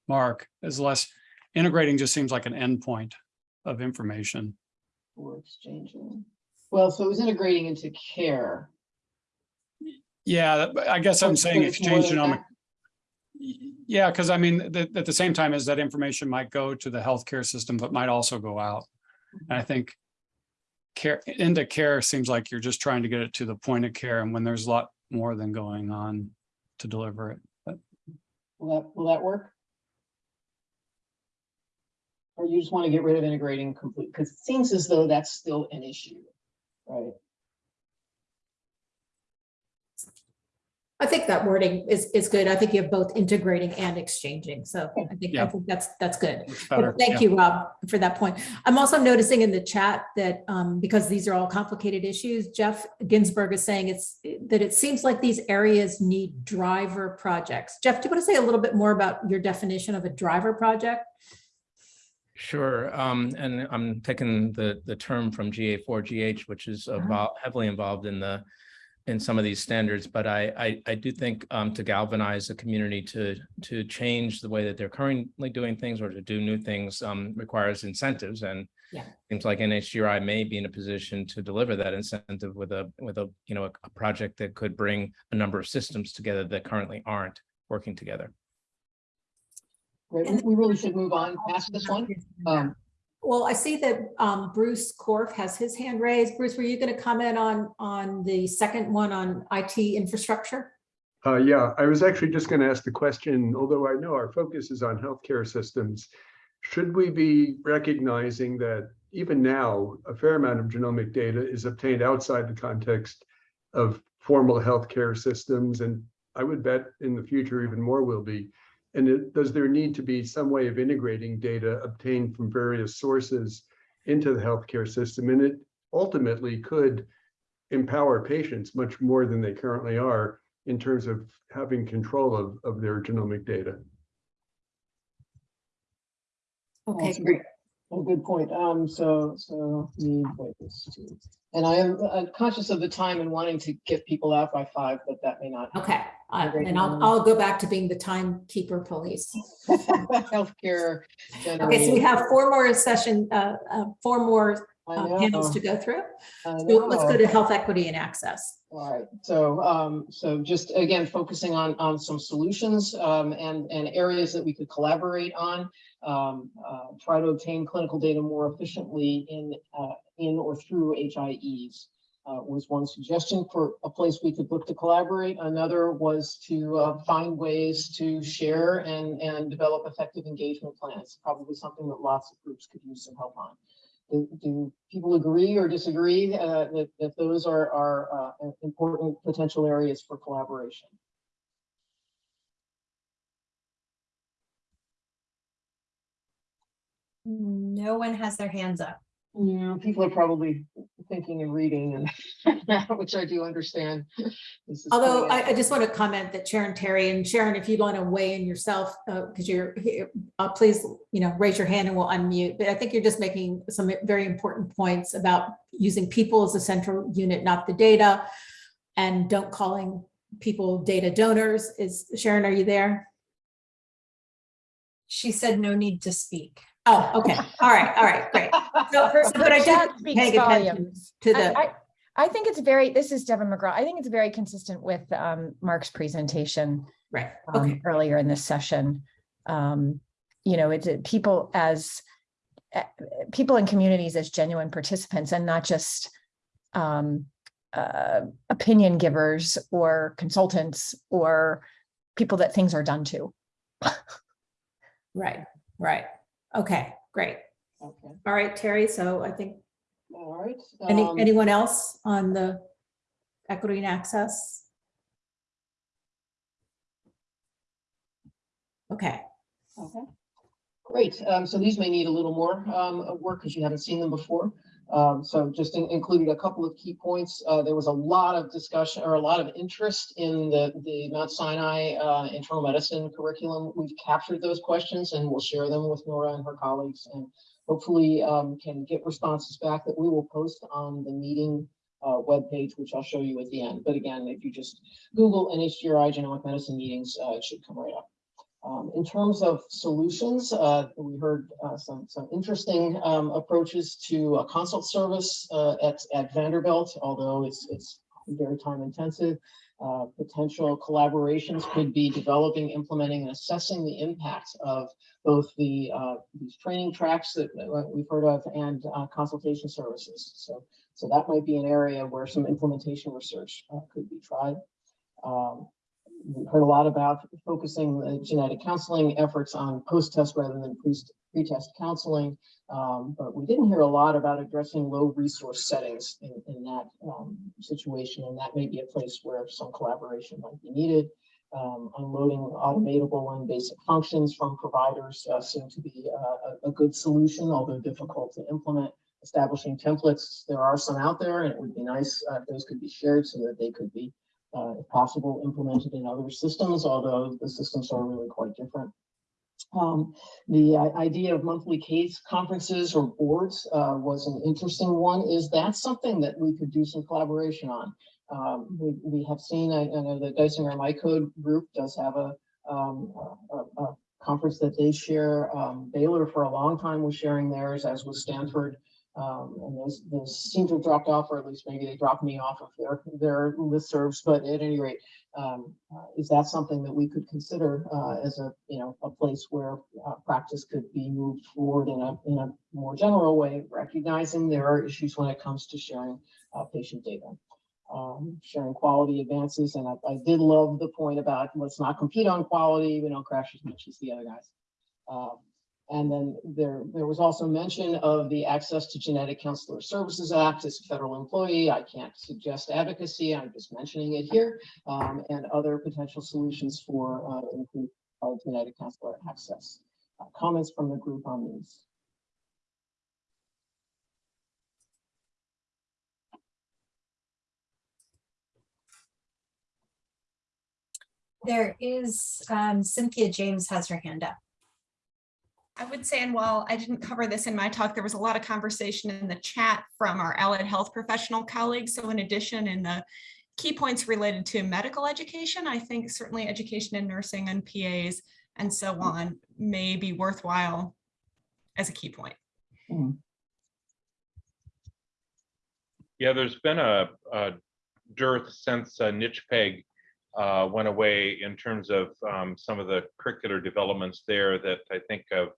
Mark as less, integrating just seems like an endpoint of information. Or exchanging. Well, so it was integrating into care. Yeah, I guess I'm saying exchange genomic. that. Yeah, because I mean, that at the same time as that information might go to the healthcare system, but might also go out. And I think care, into care seems like you're just trying to get it to the point of care and when there's a lot more than going on to deliver it. But Will that, will that work? Or you just want to get rid of integrating complete, because it seems as though that's still an issue, right? I think that wording is, is good. I think you have both integrating and exchanging. So I think, I think that's, that's good. better. Thank yeah. you, Rob, for that point. I'm also noticing in the chat that, um, because these are all complicated issues, Jeff Ginsburg is saying it's, that it seems like these areas need driver projects. Jeff, do you want to say a little bit more about your definition of a driver project? Sure, um, and I'm taking the, the term from GA4GH, which is Uh-huh. about heavily involved in the, in some of these standards, but I, I, I do think, um, to galvanize the community to, to change the way that they're currently doing things or to do new things, um, requires incentives and Yeah. seems like NHGRI may be in a position to deliver that incentive with a, with a, you know, a, a project that could bring a number of systems together that currently aren't working together. Great, we- we really should move on past this one. Um, Well, I see that um, Bruce Korf has his hand raised. Bruce, were you going to comment on, on the second one on IT infrastructure? Uh, yeah, I was actually just going to ask the question, although I know our focus is on healthcare systems, should we be recognizing that even now, a fair amount of genomic data is obtained outside the context of formal healthcare systems, and I would bet in the future even more will be. And it, does there need to be some way of integrating data obtained from various sources into the healthcare system? And it ultimately could empower patients much more than they currently are in terms of having control of, of their genomic data. Okay, great. Good- good point. Um, so, so need ways to, and I am uh, conscious of the time and wanting to get people out by five, but that may not. Okay, uh, and I'll, I'll go back to being the timekeeper police. <laughs> Healthcare. Okay, so we have four more session, uh, uh, four more I uh, panels to go through. So let's go to health equity and access. All right, so, um, so just again, focusing on, on some solutions, um, and, and areas that we could collaborate on. Um, uh, try to obtain clinical data more efficiently in, uh, in or through HIEs. Uh, was one suggestion for a place we could look to collaborate. Another was to, uh, find ways to share and, and develop effective engagement plans. Probably something that lots of groups could use some help on. Do, do people agree or disagree uh, that, that those are, are uh, important potential areas for collaboration? No one has their hands up. Yeah, people are probably thinking and reading and, <laughs> which I do understand. This is Although I. I just want to comment that Sharon Terry and Sharon, if you'd want to weigh in yourself, because you're here, uh, please, you know, raise your hand and we'll unmute. But I think you're just making some very important points about using people as a central unit, not the data. And don't calling people data donors. Is Sharon, are you there? She said no need to speak. Oh, okay. All right, all right, great. So, <laughs> so, but I chat did speaks pay attention volumes. to the, I, I think it's very, this is Deven McGraw. I think it's very consistent with um, Mark's presentation right, um, okay. earlier in this session. Um, You know, it's uh, people as, uh, people in communities as genuine participants and not just um, uh, opinion givers or consultants or people that things are done to. <laughs> Right, right. Okay, great. Okay, All right, Terry, so I think, all right. any, um, anyone else on the equity and access? Okay, Okay, great. Um, so these may need a little more, um, of work because you haven't seen them before. Um, so just in- included a couple of key points. Uh, there was a lot of discussion or a lot of interest in the, the Mount Sinai, uh, internal medicine curriculum. We've captured those questions and we'll share them with Nora and her colleagues and hopefully, um, can get responses back that we will post on the meeting uh, webpage, which I'll show you at the end. But again, if you just Google NHGRI genomic medicine meetings, uh, it should come right up. Um, in terms of solutions, uh, we heard uh, some some interesting um, approaches to a consult service uh, at at Vanderbilt, although it's it's very time intensive. Uh, potential collaborations could be developing, implementing, and assessing the impact of both the uh, these training tracks that we've heard of and uh, consultation services. So so that might be an area where some implementation research could be tried. Um, heard a lot about focusing the genetic counseling efforts on post-test rather than pre- pre-test counseling. Um, but we didn't hear a lot about addressing low resource settings in, in that um, situation. And that may be a place where some collaboration might be needed. Um, unloading automatable and basic functions from providers uh, seem to be uh, a, a good solution, although difficult to implement. Establishing templates, there are some out there, and it would be nice uh, if those could be shared so that they could be uh, if possible, implemented in other systems, although the systems are really quite different. Um, the uh, idea of monthly case conferences or boards uh, was an interesting one. Is that something that we could do some collaboration on? Um, we, we have seen, I, I know the Geisinger MyCode group does have a, um, a, a conference that they share. Um, Baylor for a long time was sharing theirs, as was Stanford. Um, and those, those seem to have dropped off, or at least maybe they dropped me off of their, their listservs. But at any rate, um, uh, is that something that we could consider uh, as a, you know, a place where uh, practice could be moved forward in a, in a more general way, recognizing there are issues when it comes to sharing uh, patient data. Um, sharing quality advances, and I, I did love the point about let's not compete on quality, we don't crash as much as the other guys. And then there, there was also mention of the Access to Genetic Counselor Services Act as a federal employee. I can't suggest advocacy, I'm just mentioning it here, um, and other potential solutions for uh, improved genetic counselor access. Uh, comments from the group on these? There is, um, Cynthia James has her hand up. I would say, and while I didn't cover this in my talk, there was a lot of conversation in the chat from our allied health professional colleagues. So in addition, in the key points related to medical education, I think certainly education in nursing and PAs and so on may be worthwhile as a key point. Yeah, there's been a, a dearth since uh, NCHPEG uh, went away in terms of um, some of the curricular developments there that I think have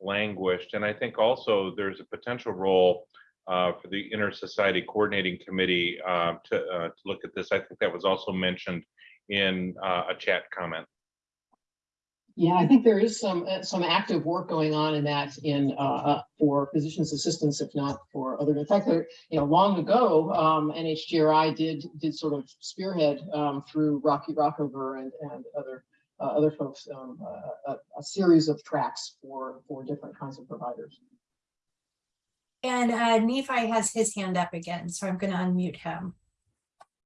languished. And I think also there's a potential role uh, for the Inter-Society Coordinating Committee uh, to, uh, to look at this. I think that was also mentioned in uh, a chat comment. Yeah, I think there is some, uh, some active work going on in that in, uh, for physician's assistants, if not for other, in fact, there, you know, long ago, um, NHGRI did, did sort of spearhead, um, through Rocky Rockover and, and other, uh, other folks, um, a, a, a series of tracks for, for different kinds of providers. And uh, Nephi has his hand up again, so I'm going to unmute him.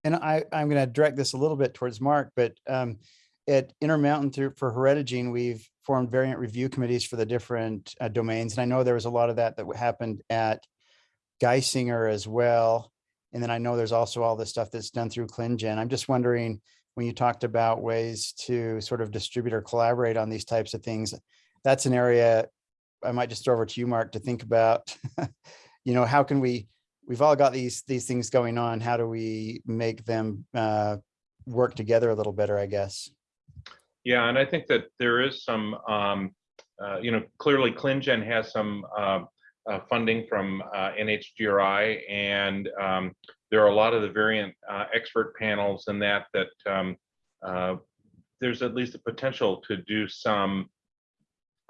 And I, I'm going to direct this a little bit towards Mark, but um, at Intermountain through for Heredigene, we've formed variant review committees for the different uh, domains. And I know there was a lot of that that happened at Geisinger as well. And then I know there's also all this stuff that's done through ClinGen. I'm just wondering, when you talked about ways to sort of distribute or collaborate on these types of things, that's an area I might just throw over to you, Mark, to think about, <laughs> you know, how can we, we've all got these, these things going on. How do we make them uh, work together a little better, I guess? Yeah, and I think that there is some, um, uh, you know, clearly ClinGen has some uh, uh, funding from uh, NHGRI, and um, there are a lot of the variant uh, expert panels and that that um, uh, there's at least a potential to do some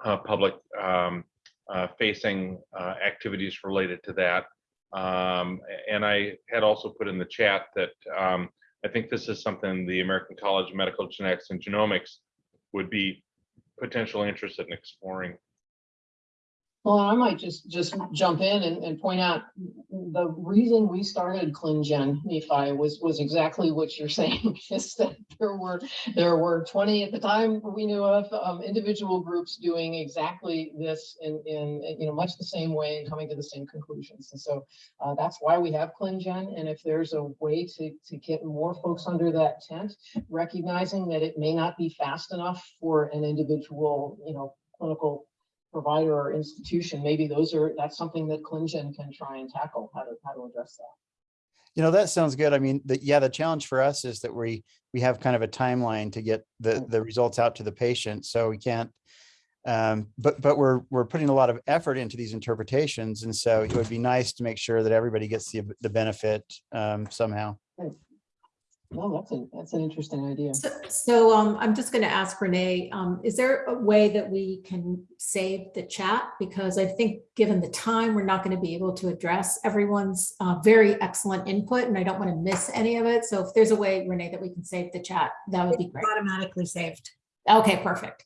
uh, public um, uh, facing uh, activities related to that. Um, and I had also put in the chat that um, I think this is something the American College of Medical Genetics and Genomics would be potentially interested in exploring. Well, I might just, just jump in and, and point out the reason we started ClinGen Nephi was, was exactly what you're <laughs> saying, is that there were, there were 20 at the time we knew of, um, individual groups doing exactly this in, in, you know, much the same way and coming to the same conclusions. And so uh, that's why we have ClinGen. And if there's a way to, to get more folks under that tent, recognizing that it may not be fast enough for an individual, you know, clinical provider or institution, maybe those are, that's something that ClinGen can try and tackle, how to, how to address that. You know, that sounds good. I mean, the, yeah, the challenge for us is that we, we have kind of a timeline to get the, the results out to the patient. So we can't, um, but, but we're, we're putting a lot of effort into these interpretations. And so it would be nice to make sure that everybody gets the, the benefit um, somehow. No, that's an, that's an interesting idea. So, so um, I'm just going to ask Renee, um, is there a way that we can save the chat? Because I think given the time, we're not going to be able to address everyone's uh, very excellent input and I don't want to miss any of it. So if there's a way, Renee, that we can save the chat, that would be great. Automatically saved. Okay, perfect.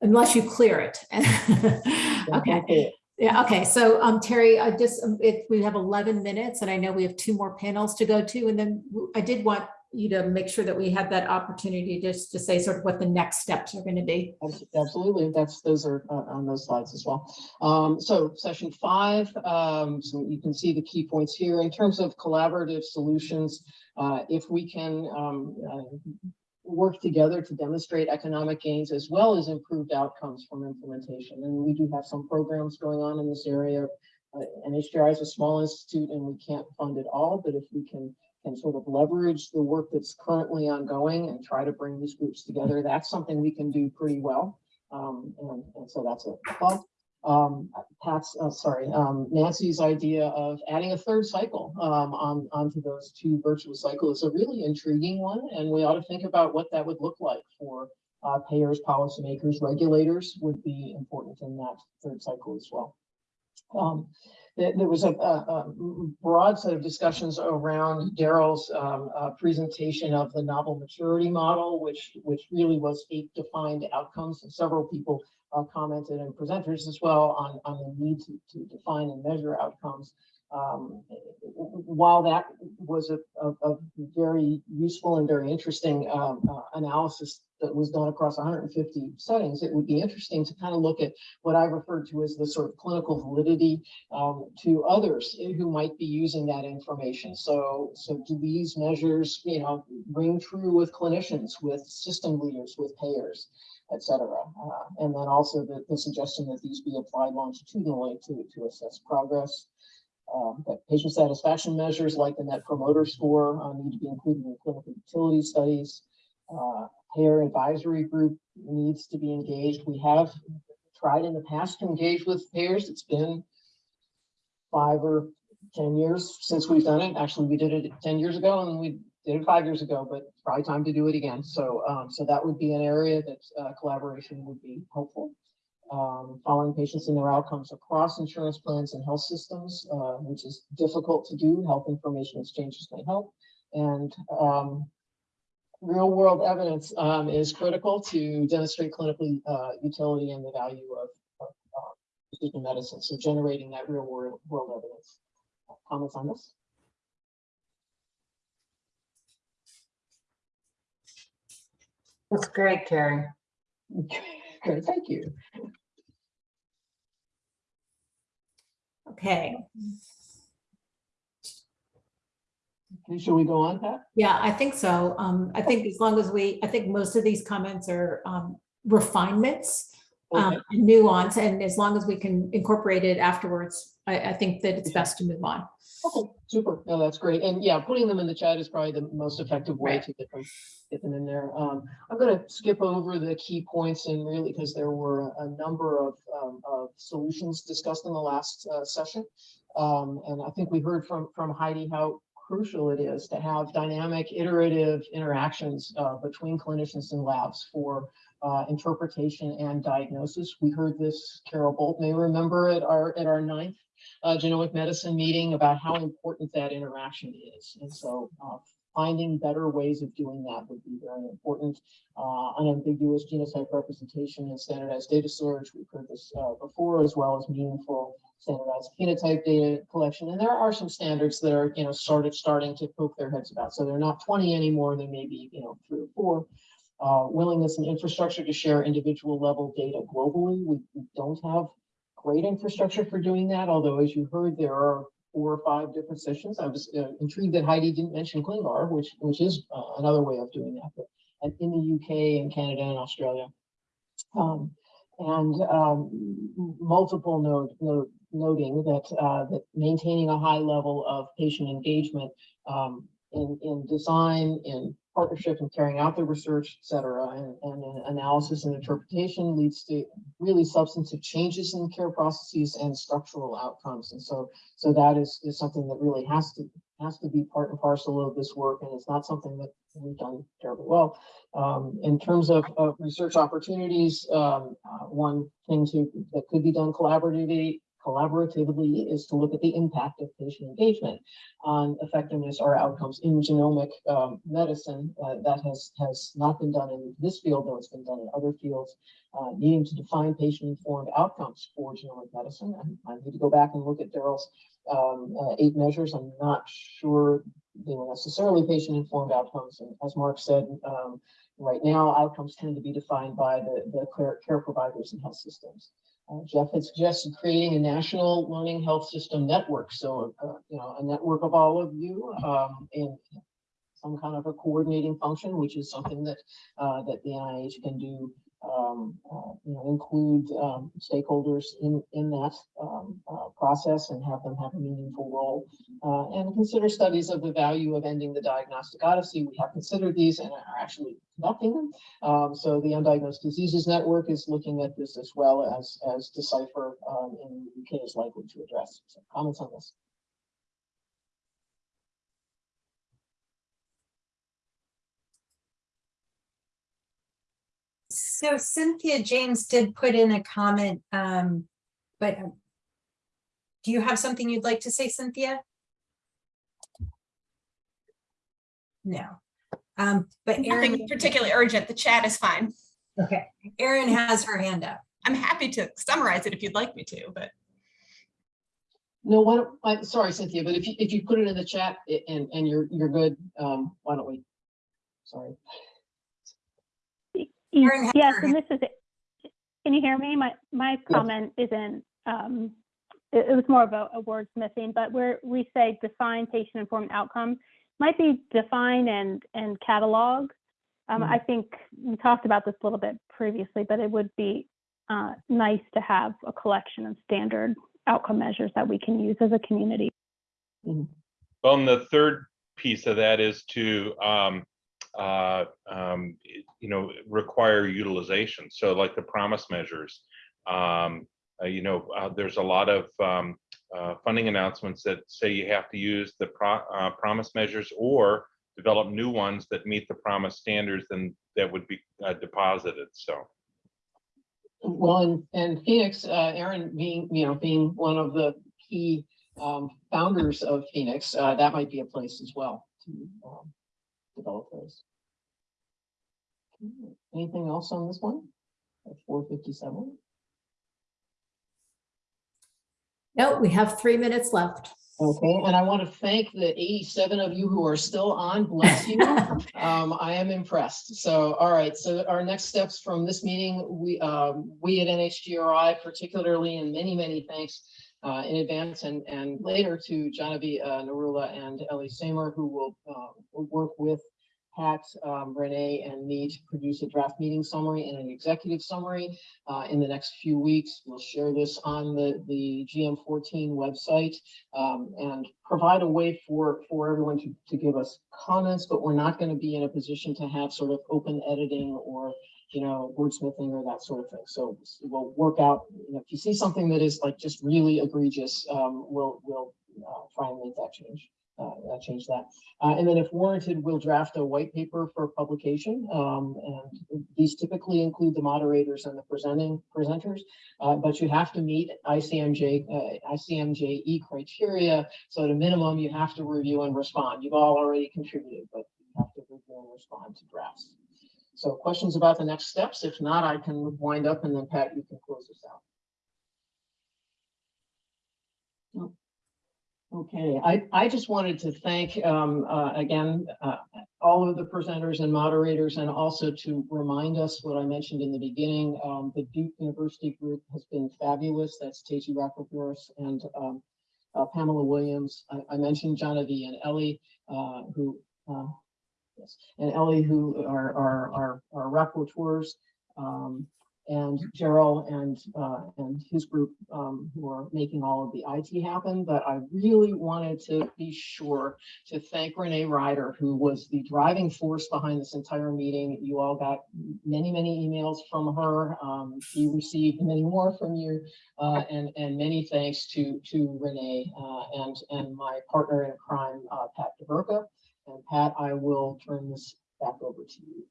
Unless you clear it. <laughs> Okay. Yeah, okay, so um, Terry, I just, um, we have 11 minutes and I know we have two more panels to go to, and then I did want you to make sure that we had that opportunity just to say sort of what the next steps are going to be. Absolutely, that's, those are uh, on those slides as well. Um, so session five, um, so you can see the key points here in terms of collaborative solutions. Uh, if we can, um, uh, work together to demonstrate economic gains as well as improved outcomes from implementation. And we do have some programs going on in this area. Uh, NHGRI is a small institute and we can't fund it all, but if we can can sort of leverage the work that's currently ongoing and try to bring these groups together. That's something we can do pretty well. Um, and, and so that's a plug. Um, Pat's, uh, sorry, um, Nancy's idea of adding a third cycle um, on onto those two virtual cycles is a really intriguing one, and we ought to think about what that would look like for uh, payers, policymakers, regulators would be important in that third cycle as well. Um, there, there was a, a, a broad set of discussions around Daryl's um, uh, presentation of the novel maturity model, which which really was eight defined outcomes. And several people uh, commented and presenters as well on, on the need to, to define and measure outcomes. Um, while that was a, a, a, very useful and very interesting um, uh, analysis that was done across 150 settings, it would be interesting to kind of look at what I referred to as the sort of clinical validity um, to others who might be using that information. So, so do these measures, you know, ring true with clinicians, with system leaders, with payers? Et cetera. Uh, and then also the, the suggestion that these be applied longitudinally to, to assess progress. um, that patient satisfaction measures like the Net Promoter Score uh, need to be included in clinical utility studies. Uh, Payer advisory group needs to be engaged. We have tried in the past to engage with payers. It's been five or 10 years since we've done it. Actually, we did it 10 years ago and we did it five years ago, but probably time to do it again. So, um, so that would be an area that uh, collaboration would be helpful. Um, following patients and their outcomes across insurance plans and health systems, uh, which is difficult to do. Health information exchanges may help. And um, real world evidence um, is critical to demonstrate clinical uh, utility and the value of, uh, precision medicine. So generating that real world, world evidence. Comments on this? That's great, Carrie. Great, thank you. Okay, Okay, Shall we go on, Pat? yeah, I think so. Um, I think as long as we, I think most of these comments are um, refinements, um, Okay. and nuance, and as long as we can incorporate it afterwards, I, I think that it's best to move on. Okay, super. No, that's great. And yeah, putting them in the chat is probably the most effective way Right. to get them, get them in there. Um, I'm gonna skip over the key points and really because there were a number of, um, of solutions discussed in the last, uh, session. Um, and I think we heard from, from Heidi how crucial it is to have dynamic iterative interactions, uh, between clinicians and labs for, uh, interpretation and diagnosis. We heard this, Carol Bult may remember at our, at our ninth uh, genomic medicine meeting about how important that interaction is. And so uh, finding better ways of doing that would be very important. Uh, unambiguous genotype representation and standardized data storage. We've heard this uh, before, as well as meaningful standardized phenotype data collection. And there are some standards that are, you know, started starting to poke their heads about. So they're not 20 anymore. They may be, you know, three or four. Uh, willingness and infrastructure to share individual level data globally. We, we don't have great infrastructure for doing that, although as you heard, there are four or five different sessions. I was uh, intrigued that Heidi didn't mention ClinVar, which, which is uh, another way of doing that, but and in the UK and Canada and Australia. Um, and um, multiple note, note, noting that, uh, that maintaining a high level of patient engagement um, in, in design, in partnership and carrying out the research, et cetera, and, and analysis and interpretation leads to really substantive changes in care processes and structural outcomes. And so, so that is, is something that really has to, has to be part and parcel of this work. And it's not something that we've done terribly well. Um, in terms of, of research opportunities, um, uh, one thing to, that could be done collaboratively, collaboratively is to look at the impact of patient engagement on effectiveness or outcomes in genomic um, medicine. Uh, that has, has not been done in this field, though it's been done in other fields, uh, needing to define patient-informed outcomes for genomic medicine. And I need to go back and look at Daryl's um, uh, eight measures. I'm not sure they were necessarily patient-informed outcomes. And as Mark said, um, right now, outcomes tend to be defined by the, the care, care providers and health systems. Uh, Jeff had suggested creating a national learning health system network. So, uh, you know, a network of all of you um, in some kind of a coordinating function, which is something that uh, that the NIH can do. Um, uh, you know, include um, stakeholders in in that um, uh, process and have them have a meaningful role, uh, and consider studies of the value of ending the diagnostic odyssey. We have considered these and are actually conducting them. Um, so the Undiagnosed Diseases Network is looking at this as well as, as DECIPHER um, in the UK is likely to address. So comments on this? So Cynthia James did put in a comment, um, but um, do you have something you'd like to say, Cynthia? No. Um, but Nothing Erin, particularly urgent. The chat is fine. okay, Erin has her hand up. I'm happy to summarize it if you'd like me to, but No, why don't, I, sorry, Cynthia, but if you, if you put it in the chat and, and you're, you're good, um, why don't we? Sorry. Erin has Yes, and this is, it. can you hear me? My, my comment isn't, um, it, it was more of a, a wordsmithing, but where we say define patient-informed outcomes, might be define and, and catalog. Um, I think we talked about this a little bit previously, but it would be, uh, nice to have a collection of standard outcome measures that we can use as a community. Mhm. Well, and the third piece of that is to, um, uh, um, you know, require utilization. So like the PROMIS measures, um, uh, you know, uh, there's a lot of, um, uh, funding announcements that say you have to use the pro, uh, PROMIS measures or develop new ones that meet the PROMIS standards and that would be deposited. So. Well, and, and PhenX, Erin being, you know, being one of the key, um, founders of PhenX, that might be a place as well to, um, develop. Anything else on this one? At four fifty-seven? No, we have three minutes left. Okay, and I want to thank the eighty-seven of you who are still on, bless you. <laughs> Um, I am impressed. So, all right, so our next steps from this meeting, we, um, we at NHGRI particularly, and many, many thanks uh, in advance and, and later to Genevieve uh, Narula and Ellie Samer, who will, uh, work with Pat, um, Renee, and me to produce a draft meeting summary and an executive summary uh, in the next few weeks. We'll share this on the, the GM14 website um, and provide a way for, for everyone to, to give us comments, but we're not going to be in a position to have sort of open editing or, you know, wordsmithing or that sort of thing. So we'll work out, you know, if you see something that is like just really egregious, um, we'll, we'll uh, try and make that change. Uh, change that. Uh, and then if warranted, we'll draft a white paper for publication. Um, and these typically include the moderators and the presenting presenters, uh, but you have to meet ICMJ, uh, ICMJE criteria. So at a minimum, you have to review and respond. You've all already contributed, but you have to review and respond to drafts. So questions about the next steps? If not, I can wind up and then Pat, you can close this out. No. Okay, I, I just wanted to thank, um, uh, again, uh, all of the presenters and moderators, and also to remind us what I mentioned in the beginning, um, the Duke University group has been fabulous. That's Tacey Rockefeller and, um, uh, Pamela Williams. I, I mentioned Genevieve and Ellie, uh, who, uh, and Ellie, who are, our, are, are rapporteurs. Um, and Gerald and uh, and his group um, who are making all of the IT happen. But I really wanted to be sure to thank Renee Ryder, who was the driving force behind this entire meeting. You all got many, many emails from her. Um, she received many more from you, uh, and and many thanks to to Renee uh, and and my partner in crime, uh, Pat DeVerka. And Pat, I will turn this back over to you.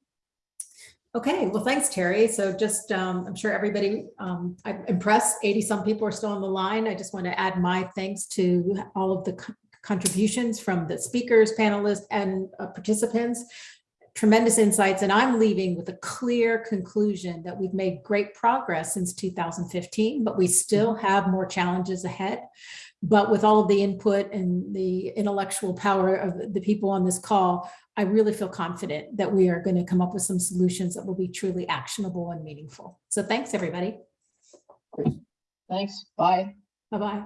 Okay, well, thanks, Terry. So just, um, I'm sure everybody, um, I'm impressed, 80 some people are still on the line. I just want to add my thanks to all of the co- contributions from the speakers, panelists, and uh, participants. Tremendous insights, and I'm leaving with a clear conclusion that we've made great progress since 2015, but we still have more challenges ahead. But with all of the input and the intellectual power of the people on this call, I really feel confident that we are going to come up with some solutions that will be truly actionable and meaningful. So thanks, everybody. Thanks. Bye. Bye-bye.